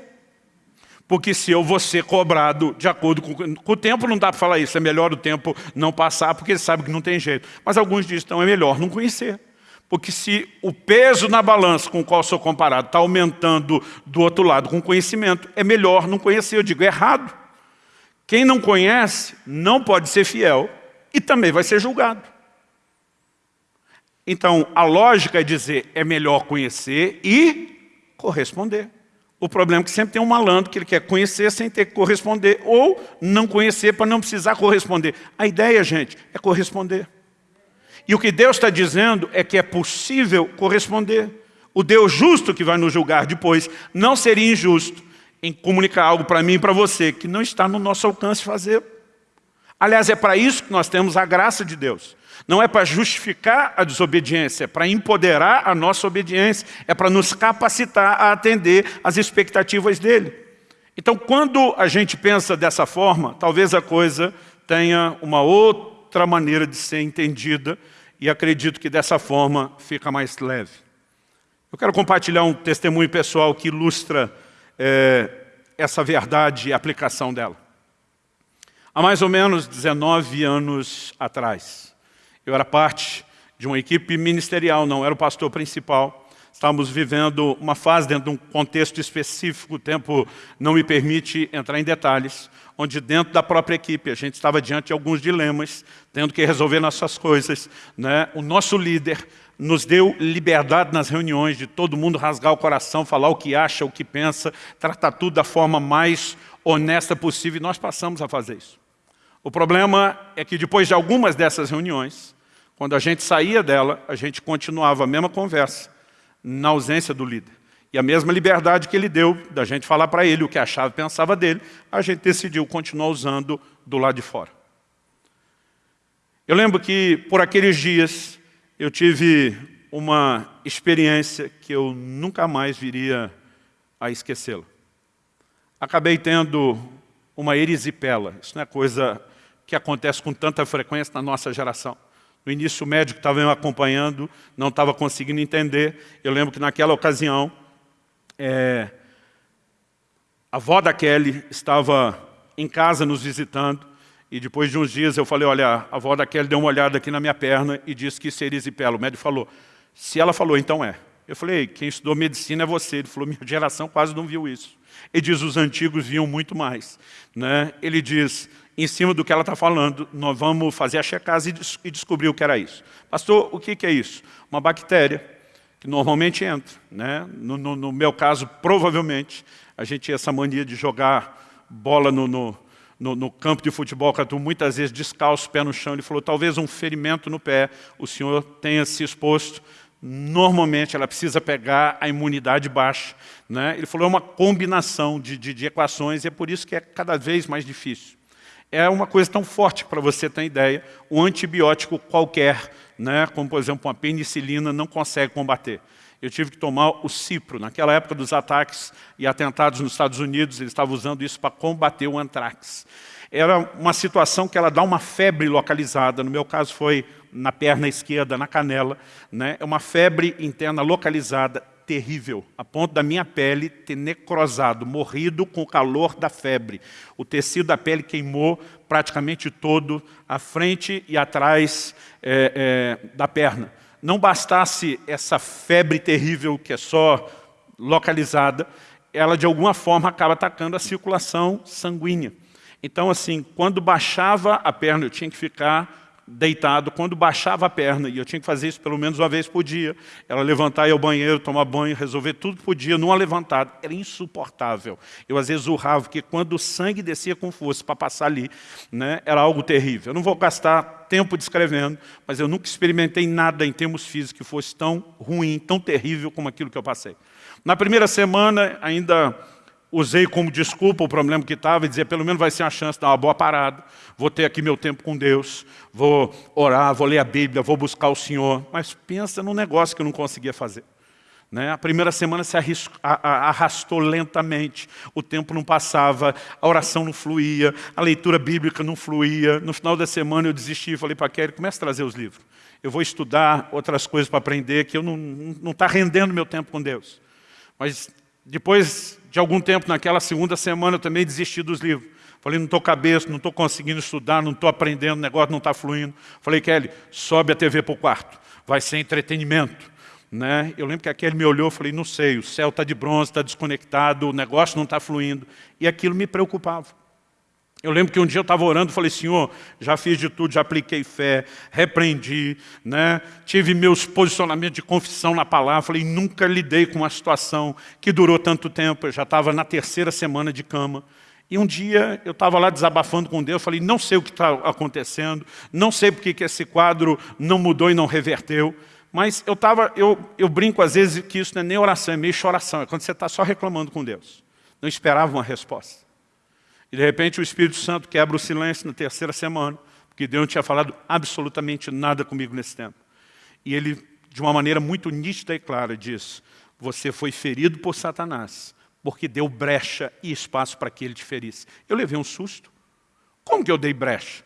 Porque se eu vou ser cobrado de acordo com, com o tempo, não dá para falar isso, é melhor o tempo não passar, porque ele sabe que não tem jeito. Mas alguns dizem, então é melhor não conhecer. Porque se o peso na balança com o qual sou comparado está aumentando do outro lado com conhecimento, é melhor não conhecer. Eu digo, errado. Quem não conhece não pode ser fiel e também vai ser julgado. Então, a lógica é dizer, é melhor conhecer e corresponder. O problema é que sempre tem um malandro que ele quer conhecer sem ter que corresponder, ou não conhecer para não precisar corresponder. A ideia, gente, é corresponder. E o que Deus está dizendo é que é possível corresponder. O Deus justo que vai nos julgar depois não seria injusto em comunicar algo para mim e para você que não está no nosso alcance fazer. Aliás, é para isso que nós temos a graça de Deus. Não é para justificar a desobediência, é para empoderar a nossa obediência, é para nos capacitar a atender às expectativas dele. Então, quando a gente pensa dessa forma, talvez a coisa tenha uma outra maneira de ser entendida e acredito que dessa forma fica mais leve. Eu quero compartilhar um testemunho pessoal que ilustra é, essa verdade e a aplicação dela. Há mais ou menos 19 anos atrás, eu era parte de uma equipe ministerial, não era o pastor principal. Estávamos vivendo uma fase dentro de um contexto específico, o tempo não me permite entrar em detalhes, onde dentro da própria equipe a gente estava diante de alguns dilemas, tendo que resolver nossas coisas. Né? O nosso líder nos deu liberdade nas reuniões de todo mundo rasgar o coração, falar o que acha, o que pensa, tratar tudo da forma mais honesta possível, e nós passamos a fazer isso. O problema é que depois de algumas dessas reuniões, quando a gente saía dela, a gente continuava a mesma conversa, na ausência do líder. E a mesma liberdade que ele deu, da gente falar para ele o que achava e pensava dele, a gente decidiu continuar usando do lado de fora. Eu lembro que, por aqueles dias, eu tive uma experiência que eu nunca mais viria a esquecê-la. Acabei tendo uma erisipela. Isso não é coisa que acontece com tanta frequência na nossa geração. No início o médico estava me acompanhando, não estava conseguindo entender. Eu lembro que naquela ocasião, é, a avó da Kelly estava em casa nos visitando, e depois de uns dias eu falei, olha, a avó da Kelly deu uma olhada aqui na minha perna e disse que seria erisipela. O médico falou, se ela falou, então é. Eu falei, quem estudou medicina é você. Ele falou, minha geração quase não viu isso. Ele diz, os antigos viam muito mais. Né? Ele diz, em cima do que ela está falando, nós vamos fazer a checagem e descobrir o que era isso. Pastor, o que, que é isso? Uma bactéria que normalmente entra. Né? No, no, no, meu caso, provavelmente, a gente tinha essa mania de jogar bola no, no, campo de futebol, muitas vezes descalço, pé no chão. Ele falou, talvez um ferimento no pé, o senhor tenha se exposto. Normalmente ela precisa pegar a imunidade baixa. Né? Ele falou, é uma combinação de, de, de equações e é por isso que é cada vez mais difícil. É uma coisa tão forte para você ter ideia, um antibiótico qualquer, né, como por exemplo uma penicilina, não consegue combater. Eu tive que tomar o cipro. Naquela época dos ataques e atentados nos Estados Unidos, eles estavam usando isso para combater o antrax. Era uma situação que ela dá uma febre localizada, no meu caso foi na perna esquerda, na canela. Né? É uma febre interna localizada, terrível, a ponto da minha pele ter necrosado, morrido com o calor da febre. O tecido da pele queimou praticamente todo, à frente e atrás é, é, da perna. Não bastasse essa febre terrível que é só localizada, ela de alguma forma acaba atacando a circulação sanguínea. Então, assim, quando baixava a perna, eu tinha que ficar deitado, quando baixava a perna, e eu tinha que fazer isso pelo menos uma vez por dia, ela levantar ir ao banheiro, tomar banho, resolver tudo por dia, numa levantada, era insuportável. Eu às vezes urrava, porque quando o sangue descia com força para passar ali, né, era algo terrível. Eu não vou gastar tempo descrevendo, mas eu nunca experimentei nada em termos físicos que fosse tão ruim, tão terrível como aquilo que eu passei. Na primeira semana, ainda usei como desculpa o problema que estava e dizer, pelo menos vai ser uma chance de dar uma boa parada, vou ter aqui meu tempo com Deus, vou orar, vou ler a Bíblia, vou buscar o Senhor. Mas pensa num negócio que eu não conseguia fazer. Né? A primeira semana se arrastou lentamente, o tempo não passava, a oração não fluía, a leitura bíblica não fluía. No final da semana eu desisti e falei para a Kelly, comece a trazer os livros. Eu vou estudar outras coisas para aprender, que eu não está rendendo meu tempo com Deus. Mas depois de algum tempo, naquela segunda semana, eu também desisti dos livros. Falei, não estou cabeça, não estou conseguindo estudar, não estou aprendendo, o negócio não está fluindo. Falei, Kelly, sobe a TV para o quarto, vai ser entretenimento. Né? Eu lembro que aquele me olhou e falei, não sei, o céu está de bronze, está desconectado, o negócio não está fluindo. E aquilo me preocupava. Eu lembro que um dia eu estava orando e falei, Senhor, já fiz de tudo, já apliquei fé, repreendi, né? tive meus posicionamentos de confissão na palavra, falei, nunca lidei com uma situação que durou tanto tempo, eu já estava na terceira semana de cama. E um dia eu estava lá desabafando com Deus, falei, não sei o que está acontecendo, não sei porque que esse quadro não mudou e não reverteu, mas eu, tava, eu, eu brinco às vezes que isso não é nem oração, é meio choração, é quando você está só reclamando com Deus. Não esperava uma resposta. E de repente o Espírito Santo quebra o silêncio na terceira semana, porque Deus não tinha falado absolutamente nada comigo nesse tempo. E ele, de uma maneira muito nítida e clara, diz, você foi ferido por Satanás, porque deu brecha e espaço para que ele te ferisse. Eu levei um susto. Como que eu dei brecha?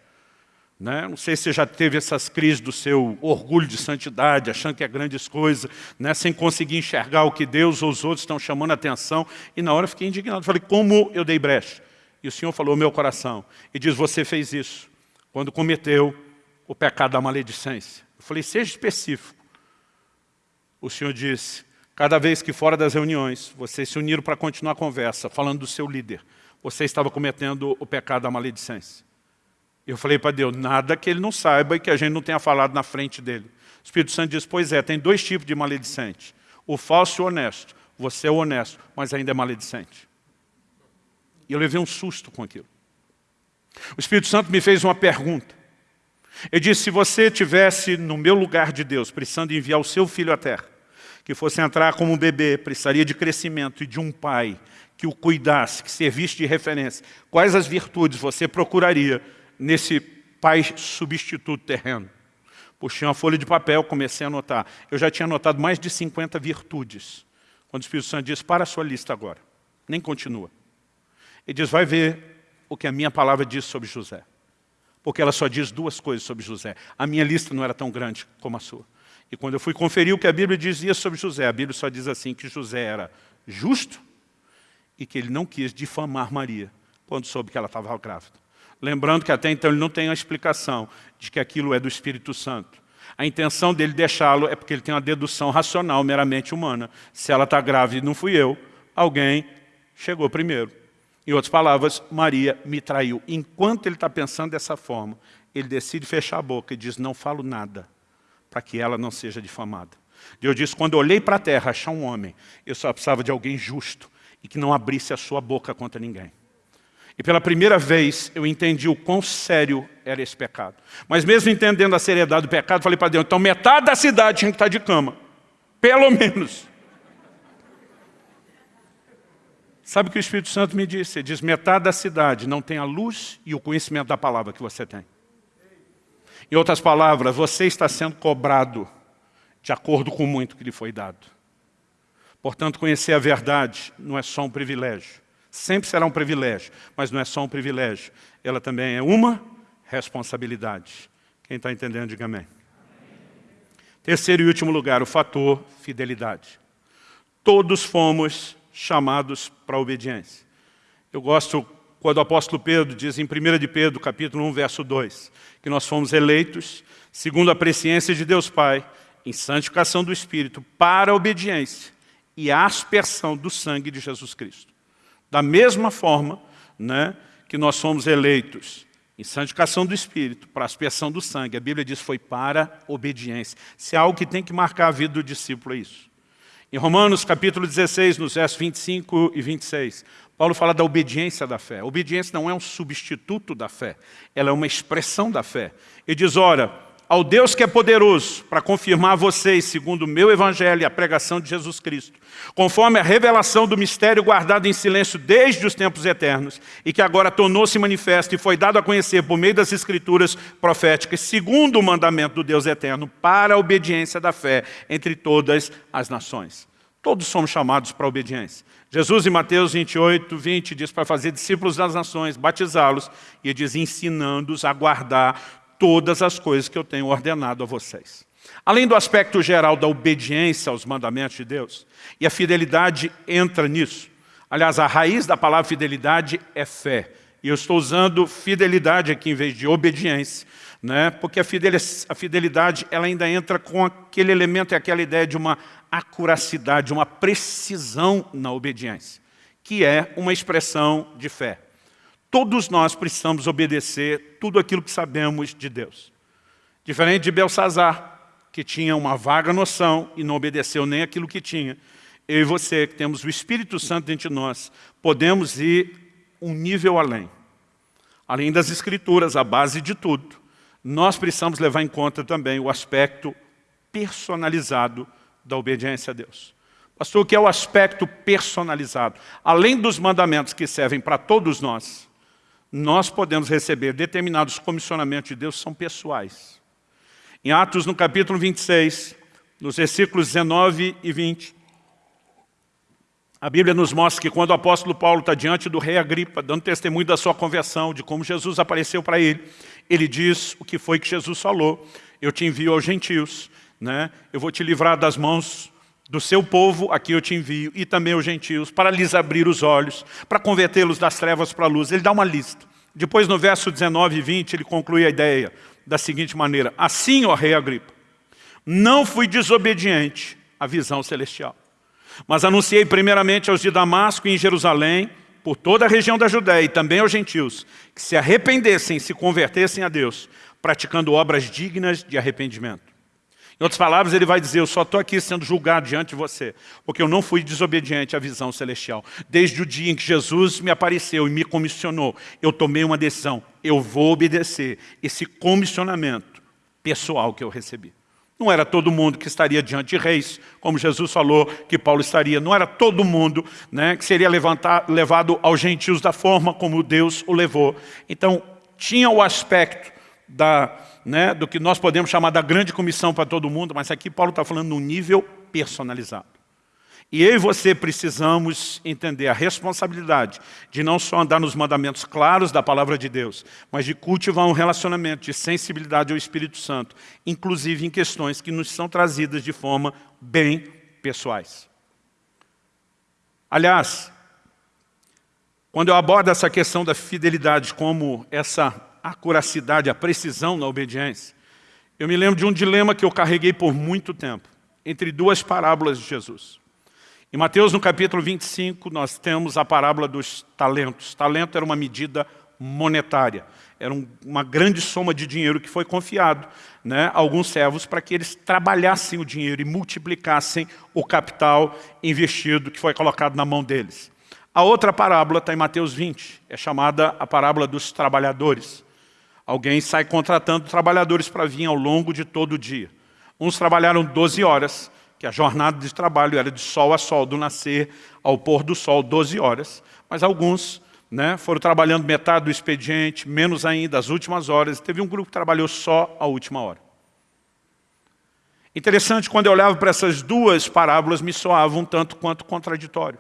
Né? Não sei se você já teve essas crises do seu orgulho de santidade, achando que é grandes coisas, né? sem conseguir enxergar o que Deus ou os outros estão chamando a atenção. E na hora eu fiquei indignado. Falei, como eu dei brecha? E o Senhor falou meu coração. E diz, você fez isso quando cometeu o pecado da maledicência. Eu falei, seja específico. O Senhor disse, cada vez que fora das reuniões, vocês se uniram para continuar a conversa, falando do seu líder, você estava cometendo o pecado da maledicência. Eu falei para Deus, nada que ele não saiba e que a gente não tenha falado na frente dele. O Espírito Santo diz, pois é, tem dois tipos de maledicente. O falso e o honesto. Você é honesto, mas ainda é maledicente. E eu levei um susto com aquilo. O Espírito Santo me fez uma pergunta. Ele disse, se você tivesse no meu lugar de Deus, precisando enviar o seu filho à terra, que fosse entrar como um bebê, precisaria de crescimento e de um pai que o cuidasse, que servisse de referência, quais as virtudes você procuraria nesse pai substituto terreno? Puxei uma folha de papel, comecei a anotar. Eu já tinha anotado mais de 50 virtudes. Quando o Espírito Santo disse, para a sua lista agora. Nem continua. Ele diz, vai ver o que a minha palavra diz sobre José. Porque ela só diz duas coisas sobre José. A minha lista não era tão grande como a sua. E quando eu fui conferir o que a Bíblia dizia sobre José, a Bíblia só diz assim, que José era justo e que ele não quis difamar Maria quando soube que ela estava grávida. Lembrando que até então ele não tem a explicação de que aquilo é do Espírito Santo. A intenção dele deixá-lo é porque ele tem uma dedução racional, meramente humana. Se ela está grávida e não fui eu, alguém chegou primeiro. Em outras palavras, Maria me traiu. Enquanto ele está pensando dessa forma, ele decide fechar a boca e diz, não falo nada, para que ela não seja difamada. Deus diz, quando olhei para a terra, achar um homem, eu só precisava de alguém justo e que não abrisse a sua boca contra ninguém. E pela primeira vez eu entendi o quão sério era esse pecado. Mas mesmo entendendo a seriedade do pecado, falei para Deus, então metade da cidade tinha que estar de cama. Pelo menos. Sabe o que o Espírito Santo me disse? Ele diz, metade da cidade não tem a luz e o conhecimento da palavra que você tem. Em outras palavras, você está sendo cobrado de acordo com muito que lhe foi dado. Portanto, conhecer a verdade não é só um privilégio. Sempre será um privilégio, mas não é só um privilégio. Ela também é uma responsabilidade. Quem está entendendo, diga amém. Terceiro e último lugar, o fator fidelidade. Todos fomos chamados para a obediência. Eu gosto quando o apóstolo Pedro diz em 1 de Pedro, capítulo 1, verso 2, que nós fomos eleitos, segundo a presciência de Deus Pai, em santificação do Espírito, para a obediência e a aspersão do sangue de Jesus Cristo. Da mesma forma né, que nós fomos eleitos em santificação do Espírito, para a aspersão do sangue, a Bíblia diz foi para obediência. Se é algo que tem que marcar a vida do discípulo, é isso. Em Romanos capítulo 16, nos versos 25 e 26, Paulo fala da obediência da fé. A obediência não é um substituto da fé, ela é uma expressão da fé. Ele diz, ora, ao Deus que é poderoso para confirmar vocês, segundo o meu evangelho e a pregação de Jesus Cristo, conforme a revelação do mistério guardado em silêncio desde os tempos eternos e que agora tornou-se manifesto e foi dado a conhecer por meio das escrituras proféticas, segundo o mandamento do Deus eterno, para a obediência da fé entre todas as nações. Todos somos chamados para a obediência. Jesus em Mateus 28, 20 diz para fazer discípulos das nações, batizá-los, e diz ensinando-os a guardar todas as coisas que eu tenho ordenado a vocês. Além do aspecto geral da obediência aos mandamentos de Deus, e a fidelidade entra nisso. Aliás, a raiz da palavra fidelidade é fé. E eu estou usando fidelidade aqui em vez de obediência, né? porque a fidelidade ela ainda entra com aquele elemento e aquela ideia de uma acuracidade, uma precisão na obediência, que é uma expressão de fé. Todos nós precisamos obedecer tudo aquilo que sabemos de Deus. Diferente de Belsazar, que tinha uma vaga noção e não obedeceu nem aquilo que tinha. Eu e você, que temos o Espírito Santo dentro de nós, podemos ir um nível além. Além das Escrituras, a base de tudo, nós precisamos levar em conta também o aspecto personalizado da obediência a Deus. Pastor, o que é o aspecto personalizado? Além dos mandamentos que servem para todos nós, nós podemos receber determinados comissionamentos de Deus são pessoais. Em Atos, no capítulo 26, nos versículos 19 e 20, a Bíblia nos mostra que quando o apóstolo Paulo está diante do rei Agripa, dando testemunho da sua conversão, de como Jesus apareceu para ele, ele diz o que foi que Jesus falou. Eu te envio aos gentios, né? eu vou te livrar das mãos do seu povo, aqui eu te envio, e também os gentios, para lhes abrir os olhos, para convertê-los das trevas para a luz. Ele dá uma lista. Depois, no verso 19 e 20, ele conclui a ideia da seguinte maneira. Assim, ó rei Agripa, não fui desobediente à visão celestial, mas anunciei primeiramente aos de Damasco e em Jerusalém, por toda a região da Judéia e também aos gentios, que se arrependessem e se convertessem a Deus, praticando obras dignas de arrependimento. Em outras palavras, ele vai dizer, eu só estou aqui sendo julgado diante de você, porque eu não fui desobediente à visão celestial. Desde o dia em que Jesus me apareceu e me comissionou, eu tomei uma decisão, eu vou obedecer esse comissionamento pessoal que eu recebi. Não era todo mundo que estaria diante de reis, como Jesus falou que Paulo estaria. Não era todo mundo né, que seria levantar, levado aos gentios da forma como Deus o levou. Então, tinha o aspecto da né, do que nós podemos chamar da grande comissão para todo mundo, mas aqui Paulo está falando num nível personalizado. E eu e você precisamos entender a responsabilidade de não só andar nos mandamentos claros da palavra de Deus, mas de cultivar um relacionamento de sensibilidade ao Espírito Santo, inclusive em questões que nos são trazidas de forma bem pessoais. Aliás, quando eu abordo essa questão da fidelidade como essa a curacidade, a precisão na obediência. Eu me lembro de um dilema que eu carreguei por muito tempo, entre duas parábolas de Jesus. Em Mateus, no capítulo 25, nós temos a parábola dos talentos. Talento era uma medida monetária. Era um, uma grande soma de dinheiro que foi confiado né, a alguns servos para que eles trabalhassem o dinheiro e multiplicassem o capital investido que foi colocado na mão deles. A outra parábola está em Mateus 20, é chamada a parábola dos trabalhadores. Alguém sai contratando trabalhadores para vir ao longo de todo o dia. Uns trabalharam 12 horas, que a jornada de trabalho era de sol a sol, do nascer ao pôr do sol, 12 horas. Mas alguns né, foram trabalhando metade do expediente, menos ainda, as últimas horas. Teve um grupo que trabalhou só a última hora. Interessante, quando eu olhava para essas duas parábolas, me soava um tanto quanto contraditório.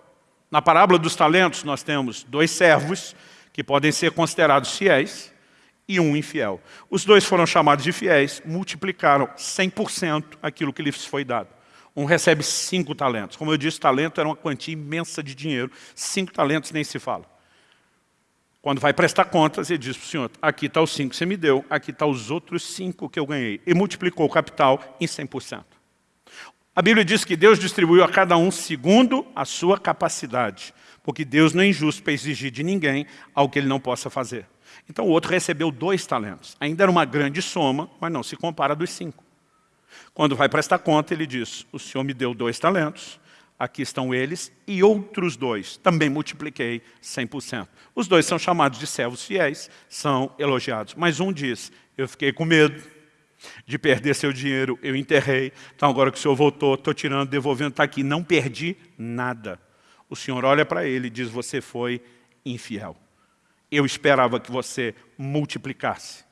Na parábola dos talentos, nós temos dois servos, que podem ser considerados fiéis, e um infiel. Os dois foram chamados de fiéis, multiplicaram 100% aquilo que lhes foi dado. Um recebe cinco talentos. Como eu disse, talento era uma quantia imensa de dinheiro. Cinco talentos nem se fala. Quando vai prestar contas, ele diz para o senhor, aqui está os cinco que você me deu, aqui está os outros cinco que eu ganhei. E multiplicou o capital em 100%. A Bíblia diz que Deus distribuiu a cada um segundo a sua capacidade, porque Deus não é injusto para exigir de ninguém algo que ele não possa fazer. Então o outro recebeu dois talentos. Ainda era uma grande soma, mas não se compara dos cinco. Quando vai prestar conta, ele diz, o senhor me deu dois talentos, aqui estão eles, e outros dois, também multipliquei 100%. Os dois são chamados de servos fiéis, são elogiados. Mas um diz, eu fiquei com medo de perder seu dinheiro, eu enterrei, então agora que o senhor voltou, estou tirando, devolvendo, está aqui, não perdi nada. O senhor olha para ele e diz, você foi infiel. Eu esperava que você multiplicasse.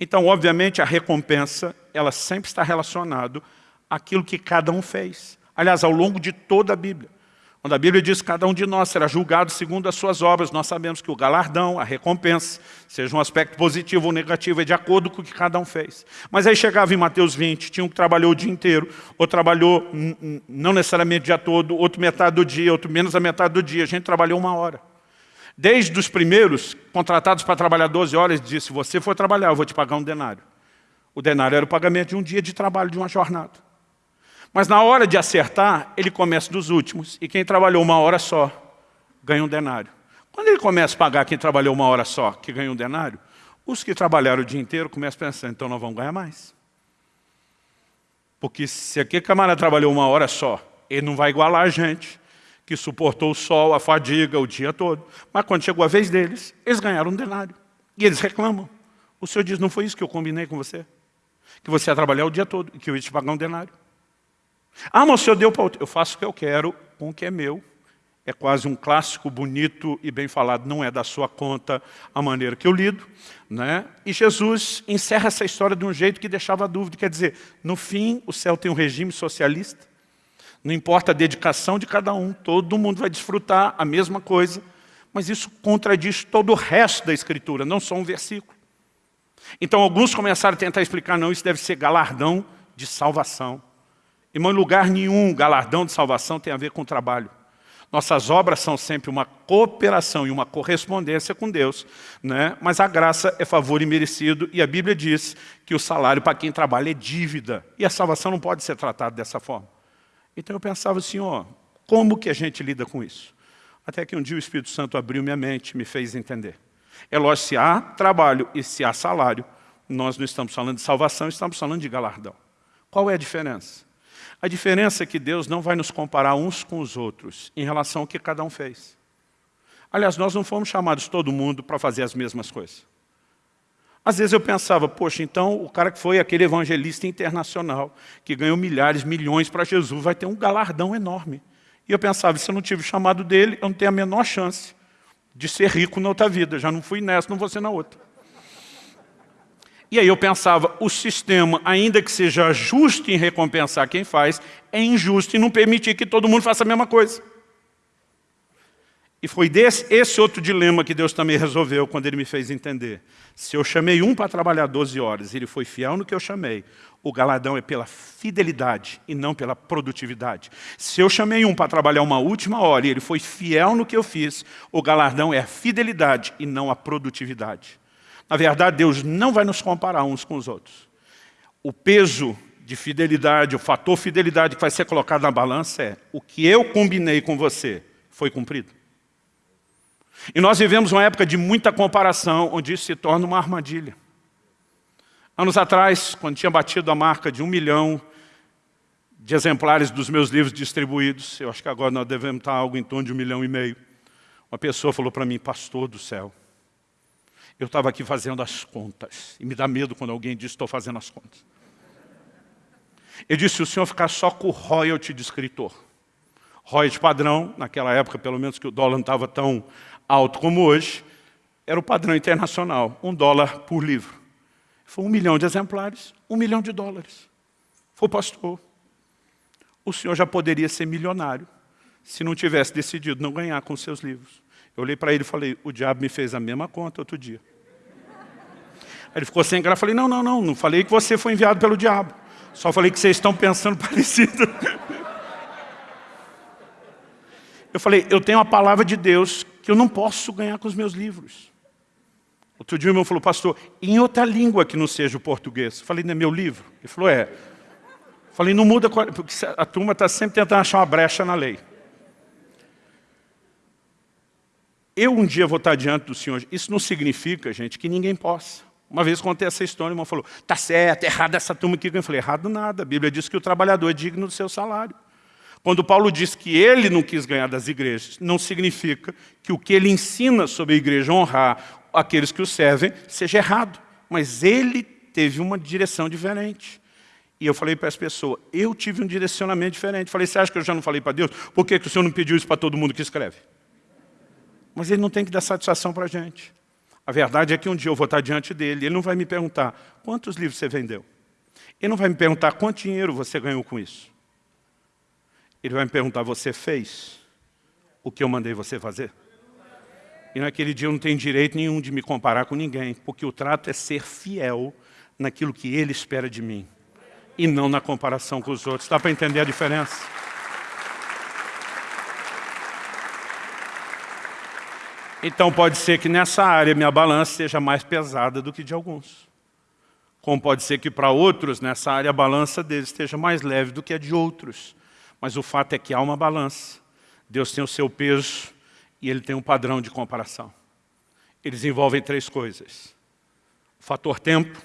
Então, obviamente, a recompensa, ela sempre está relacionada àquilo que cada um fez. Aliás, ao longo de toda a Bíblia. Quando a Bíblia diz que cada um de nós será julgado segundo as suas obras, nós sabemos que o galardão, a recompensa, seja um aspecto positivo ou negativo, é de acordo com o que cada um fez. Mas aí chegava em Mateus 20, tinha um que trabalhou o dia inteiro, ou trabalhou não necessariamente o dia todo, outro metade do dia, outro menos a metade do dia, a gente trabalhou uma hora. Desde os primeiros, contratados para trabalhar 12 horas, disse, se você for trabalhar, eu vou te pagar um denário. O denário era o pagamento de um dia de trabalho, de uma jornada. Mas na hora de acertar, ele começa dos últimos. E quem trabalhou uma hora só, ganha um denário. Quando ele começa a pagar quem trabalhou uma hora só, que ganha um denário, os que trabalharam o dia inteiro começam a pensar, então nós vamos ganhar mais. Porque se aquele camarada trabalhou uma hora só, ele não vai igualar a gente, que suportou o sol, a fadiga, o dia todo. Mas quando chegou a vez deles, eles ganharam um denário. E eles reclamam. O Senhor diz, não foi isso que eu combinei com você? Que você ia trabalhar o dia todo e que eu ia te pagar um denário. Ah, mas o senhor deu para outro. Eu faço o que eu quero com o que é meu. É quase um clássico bonito e bem falado, não é da sua conta a maneira que eu lido. Né? E Jesus encerra essa história de um jeito que deixava dúvida. Quer dizer, no fim, o céu tem um regime socialista. Não importa a dedicação de cada um, todo mundo vai desfrutar a mesma coisa. Mas isso contradiz todo o resto da Escritura, não só um versículo. Então alguns começaram a tentar explicar, não, isso deve ser galardão de salvação. Irmão, em lugar nenhum, galardão de salvação tem a ver com trabalho. Nossas obras são sempre uma cooperação e uma correspondência com Deus, né? mas a graça é favor imerecido e a Bíblia diz que o salário para quem trabalha é dívida. E a salvação não pode ser tratada dessa forma. Então eu pensava assim, ó, como que a gente lida com isso? Até que um dia o Espírito Santo abriu minha mente, me fez entender. É lógico, se há trabalho e se há salário, nós não estamos falando de salvação, estamos falando de galardão. Qual é a diferença? A diferença é que Deus não vai nos comparar uns com os outros em relação ao que cada um fez. Aliás, nós não fomos chamados todo mundo para fazer as mesmas coisas. Às vezes eu pensava, poxa, então o cara que foi aquele evangelista internacional, que ganhou milhares, milhões para Jesus, vai ter um galardão enorme. E eu pensava, se eu não tive o chamado dele, eu não tenho a menor chance de ser rico na outra vida. Já não fui nessa, não vou ser na outra. E aí eu pensava, o sistema, ainda que seja justo em recompensar quem faz, é injusto em não permitir que todo mundo faça a mesma coisa. E foi desse, esse outro dilema que Deus também resolveu quando Ele me fez entender. Se eu chamei um para trabalhar 12 horas e ele foi fiel no que eu chamei, o galardão é pela fidelidade e não pela produtividade. Se eu chamei um para trabalhar uma última hora e ele foi fiel no que eu fiz, o galardão é a fidelidade e não a produtividade. Na verdade, Deus não vai nos comparar uns com os outros. O peso de fidelidade, o fator fidelidade que vai ser colocado na balança é o que eu combinei com você foi cumprido. E nós vivemos uma época de muita comparação, onde isso se torna uma armadilha. Anos atrás, quando tinha batido a marca de um milhão de exemplares dos meus livros distribuídos, eu acho que agora nós devemos estar algo em torno de um milhão e meio, uma pessoa falou para mim, pastor do céu, eu estava aqui fazendo as contas. E me dá medo quando alguém diz, estou fazendo as contas. Ele disse, o senhor ficar só com o royalty de escritor. Royalty padrão, naquela época, pelo menos que o dólar não estava tão alto como hoje, era o padrão internacional, um dólar por livro. Foi um milhão de exemplares, um milhão de dólares. Foi pastor. O senhor já poderia ser milionário se não tivesse decidido não ganhar com seus livros. Eu olhei para ele e falei, o diabo me fez a mesma conta outro dia. Ele ficou sem graça, falei, não, não, não, não falei que você foi enviado pelo diabo. Só falei que vocês estão pensando parecido. Eu falei, eu tenho a palavra de Deus que eu não posso ganhar com os meus livros. Outro dia o irmão falou, pastor, em outra língua que não seja o português. Eu falei, não é meu livro? Ele falou, é. Falei, não muda, porque a turma está sempre tentando achar uma brecha na lei. Eu um dia vou estar diante do Senhor. Isso não significa, gente, que ninguém possa. Uma vez contei essa história, o irmão falou, está certo, errado essa turma aqui. Eu falei, errado nada. A Bíblia diz que o trabalhador é digno do seu salário. Quando Paulo diz que ele não quis ganhar das igrejas, não significa que o que ele ensina sobre a igreja honrar aqueles que o servem seja errado. Mas ele teve uma direção diferente. E eu falei para as pessoas, eu tive um direcionamento diferente. Falei, você acha que eu já não falei para Deus? Por que, que o Senhor não pediu isso para todo mundo que escreve? Mas ele não tem que dar satisfação para a gente. A verdade é que um dia eu vou estar diante dele, ele não vai me perguntar, quantos livros você vendeu? Ele não vai me perguntar, quanto dinheiro você ganhou com isso? Ele vai me perguntar, você fez o que eu mandei você fazer? E naquele dia eu não tenho direito nenhum de me comparar com ninguém, porque o trato é ser fiel naquilo que ele espera de mim, e não na comparação com os outros. Dá para entender a diferença? Então pode ser que nessa área minha balança seja mais pesada do que de alguns. Como pode ser que para outros, nessa área, a balança deles esteja mais leve do que a de outros. Mas o fato é que há uma balança. Deus tem o seu peso e Ele tem um padrão de comparação. Eles envolvem três coisas. O fator tempo,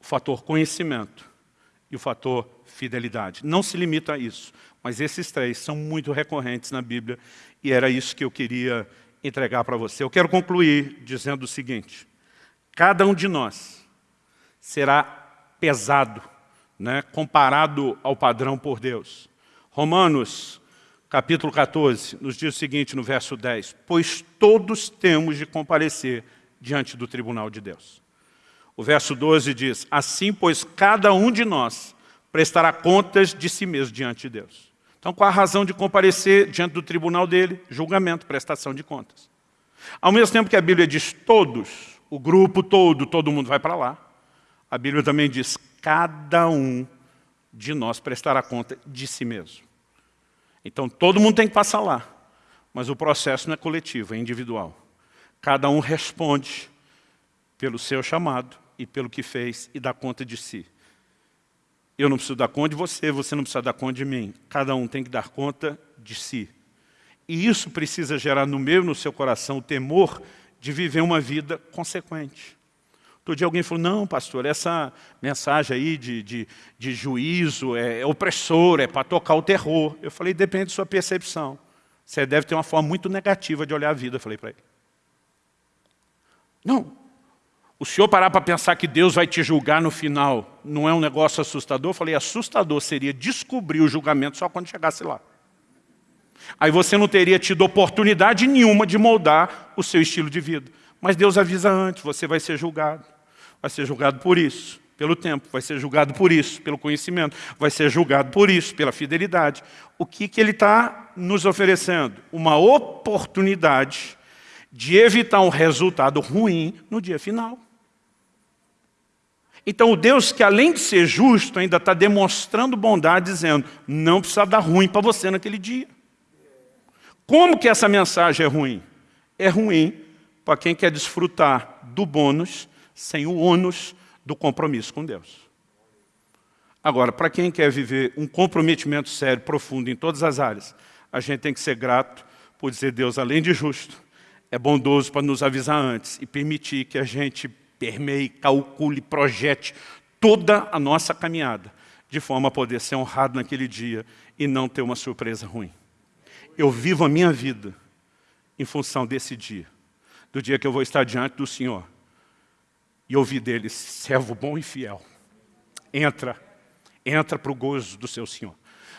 o fator conhecimento e o fator fidelidade. Não se limita a isso, mas esses três são muito recorrentes na Bíblia e era isso que eu queria entregar para você. Eu quero concluir dizendo o seguinte, cada um de nós será pesado, né, comparado ao padrão por Deus. Romanos, capítulo 14, nos diz o seguinte no verso 10, pois todos temos de comparecer diante do tribunal de Deus. O verso 12 diz, assim pois cada um de nós prestará contas de si mesmo diante de Deus. Então, qual a razão de comparecer diante do tribunal dele? Julgamento, prestação de contas. Ao mesmo tempo que a Bíblia diz todos, o grupo todo, todo mundo vai para lá, a Bíblia também diz cada um de nós prestará conta de si mesmo. Então, todo mundo tem que passar lá, mas o processo não é coletivo, é individual. Cada um responde pelo seu chamado e pelo que fez e dá conta de si. Eu não preciso dar conta de você, você não precisa dar conta de mim. Cada um tem que dar conta de si. E isso precisa gerar no meu e no seu coração o temor de viver uma vida consequente. Outro dia alguém falou, não, pastor, essa mensagem aí de, de, de juízo é, é opressora, é para tocar o terror. Eu falei, depende da sua percepção. Você deve ter uma forma muito negativa de olhar a vida, eu falei para ele. Não, o senhor parar para pensar que Deus vai te julgar no final, não é um negócio assustador? Eu falei, assustador seria descobrir o julgamento só quando chegasse lá. Aí você não teria tido oportunidade nenhuma de moldar o seu estilo de vida. Mas Deus avisa antes, você vai ser julgado. Vai ser julgado por isso, pelo tempo. Vai ser julgado por isso, pelo conhecimento. Vai ser julgado por isso, pela fidelidade. O que, que Ele está nos oferecendo? Uma oportunidade de evitar um resultado ruim no dia final. Então o Deus que além de ser justo, ainda está demonstrando bondade, dizendo, não precisa dar ruim para você naquele dia. Como que essa mensagem é ruim? É ruim para quem quer desfrutar do bônus sem o ônus do compromisso com Deus. Agora, para quem quer viver um comprometimento sério, profundo em todas as áreas, a gente tem que ser grato por dizer, Deus, além de justo, é bondoso para nos avisar antes e permitir que a gente permeie, calcule, projete toda a nossa caminhada, de forma a poder ser honrado naquele dia e não ter uma surpresa ruim. Eu vivo a minha vida em função desse dia, do dia que eu vou estar diante do Senhor e ouvir dele, servo bom e fiel. Entra, entra para o gozo do seu Senhor.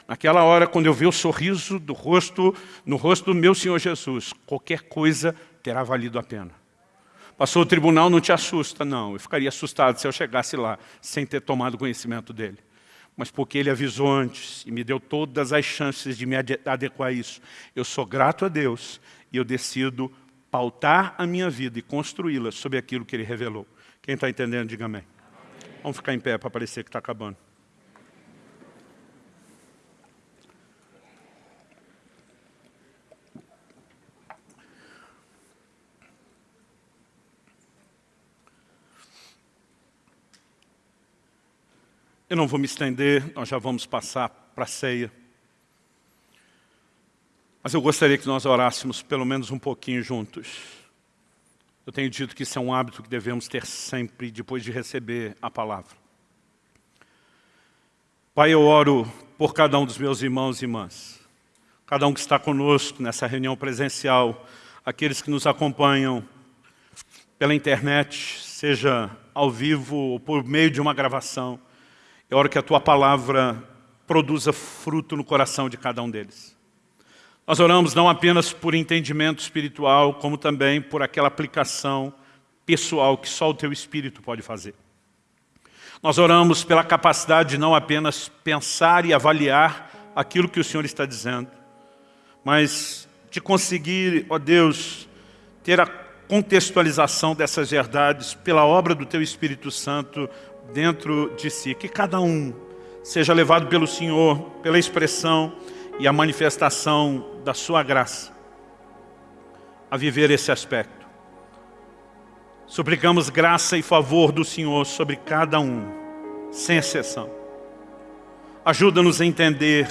Naquela hora, quando eu ver o sorriso do rosto, no rosto do meu Senhor Jesus, qualquer coisa terá valido a pena. Passou o tribunal, não te assusta, não. Eu ficaria assustado se eu chegasse lá sem ter tomado conhecimento dele. Mas porque ele avisou antes e me deu todas as chances de me adequar a isso. Eu sou grato a Deus e eu decido pautar a minha vida e construí-la sobre aquilo que ele revelou. Quem está entendendo, diga amém. Vamos ficar em pé para parecer que está acabando. Eu não vou me estender, nós já vamos passar para a ceia. Mas eu gostaria que nós orássemos pelo menos um pouquinho juntos. Eu tenho dito que isso é um hábito que devemos ter sempre depois de receber a palavra. Pai, eu oro por cada um dos meus irmãos e irmãs, cada um que está conosco nessa reunião presencial, aqueles que nos acompanham pela internet, seja ao vivo ou por meio de uma gravação. Eu oro que a Tua palavra produza fruto no coração de cada um deles. Nós oramos não apenas por entendimento espiritual, como também por aquela aplicação pessoal que só o Teu Espírito pode fazer. Nós oramos pela capacidade de não apenas pensar e avaliar aquilo que o Senhor está dizendo, mas de conseguir, ó Deus, ter a contextualização dessas verdades pela obra do Teu Espírito Santo dentro de si. Que cada um seja levado pelo Senhor, pela expressão e a manifestação da sua graça a viver esse aspecto. Suplicamos graça e favor do Senhor sobre cada um, sem exceção. Ajuda-nos a entender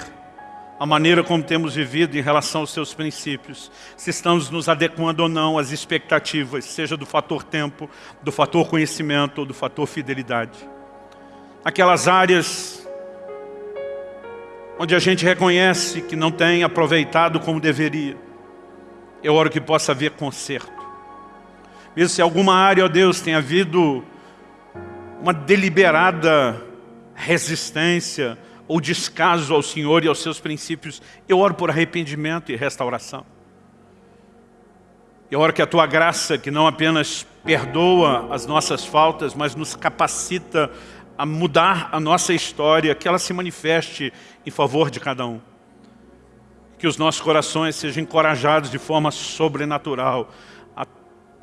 a maneira como temos vivido em relação aos seus princípios, se estamos nos adequando ou não às expectativas, seja do fator tempo, do fator conhecimento ou do fator fidelidade. Aquelas áreas onde a gente reconhece que não tem aproveitado como deveria, eu oro que possa haver conserto. Mesmo se alguma área, ó Deus, tenha havido uma deliberada resistência, ou descaso ao Senhor e aos seus princípios, eu oro por arrependimento e restauração. Eu oro que a Tua graça, que não apenas perdoa as nossas faltas, mas nos capacita a mudar a nossa história, que ela se manifeste em favor de cada um. Que os nossos corações sejam encorajados de forma sobrenatural a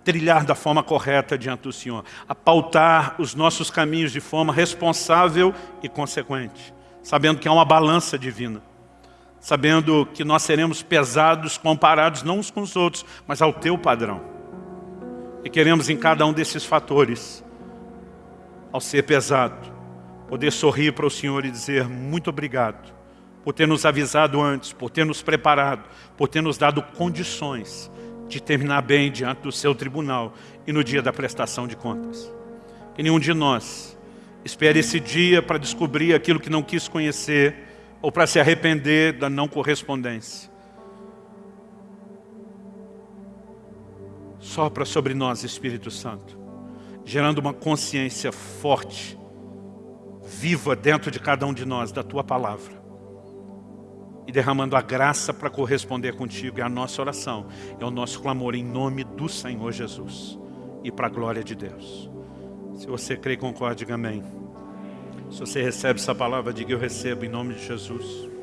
trilhar da forma correta diante do Senhor, a pautar os nossos caminhos de forma responsável e consequente sabendo que há uma balança divina, sabendo que nós seremos pesados comparados não uns com os outros, mas ao teu padrão. E queremos em cada um desses fatores, ao ser pesado, poder sorrir para o Senhor e dizer muito obrigado por ter nos avisado antes, por ter nos preparado, por ter nos dado condições de terminar bem diante do seu tribunal e no dia da prestação de contas. Que nenhum de nós Espere esse dia para descobrir aquilo que não quis conhecer ou para se arrepender da não correspondência. Sopra sobre nós, Espírito Santo, gerando uma consciência forte, viva dentro de cada um de nós, da Tua Palavra. E derramando a graça para corresponder contigo. É a nossa oração, é o nosso clamor em nome do Senhor Jesus. E para a glória de Deus. Se você crê e concorda, diga amém. Se você recebe essa palavra, diga eu recebo em nome de Jesus.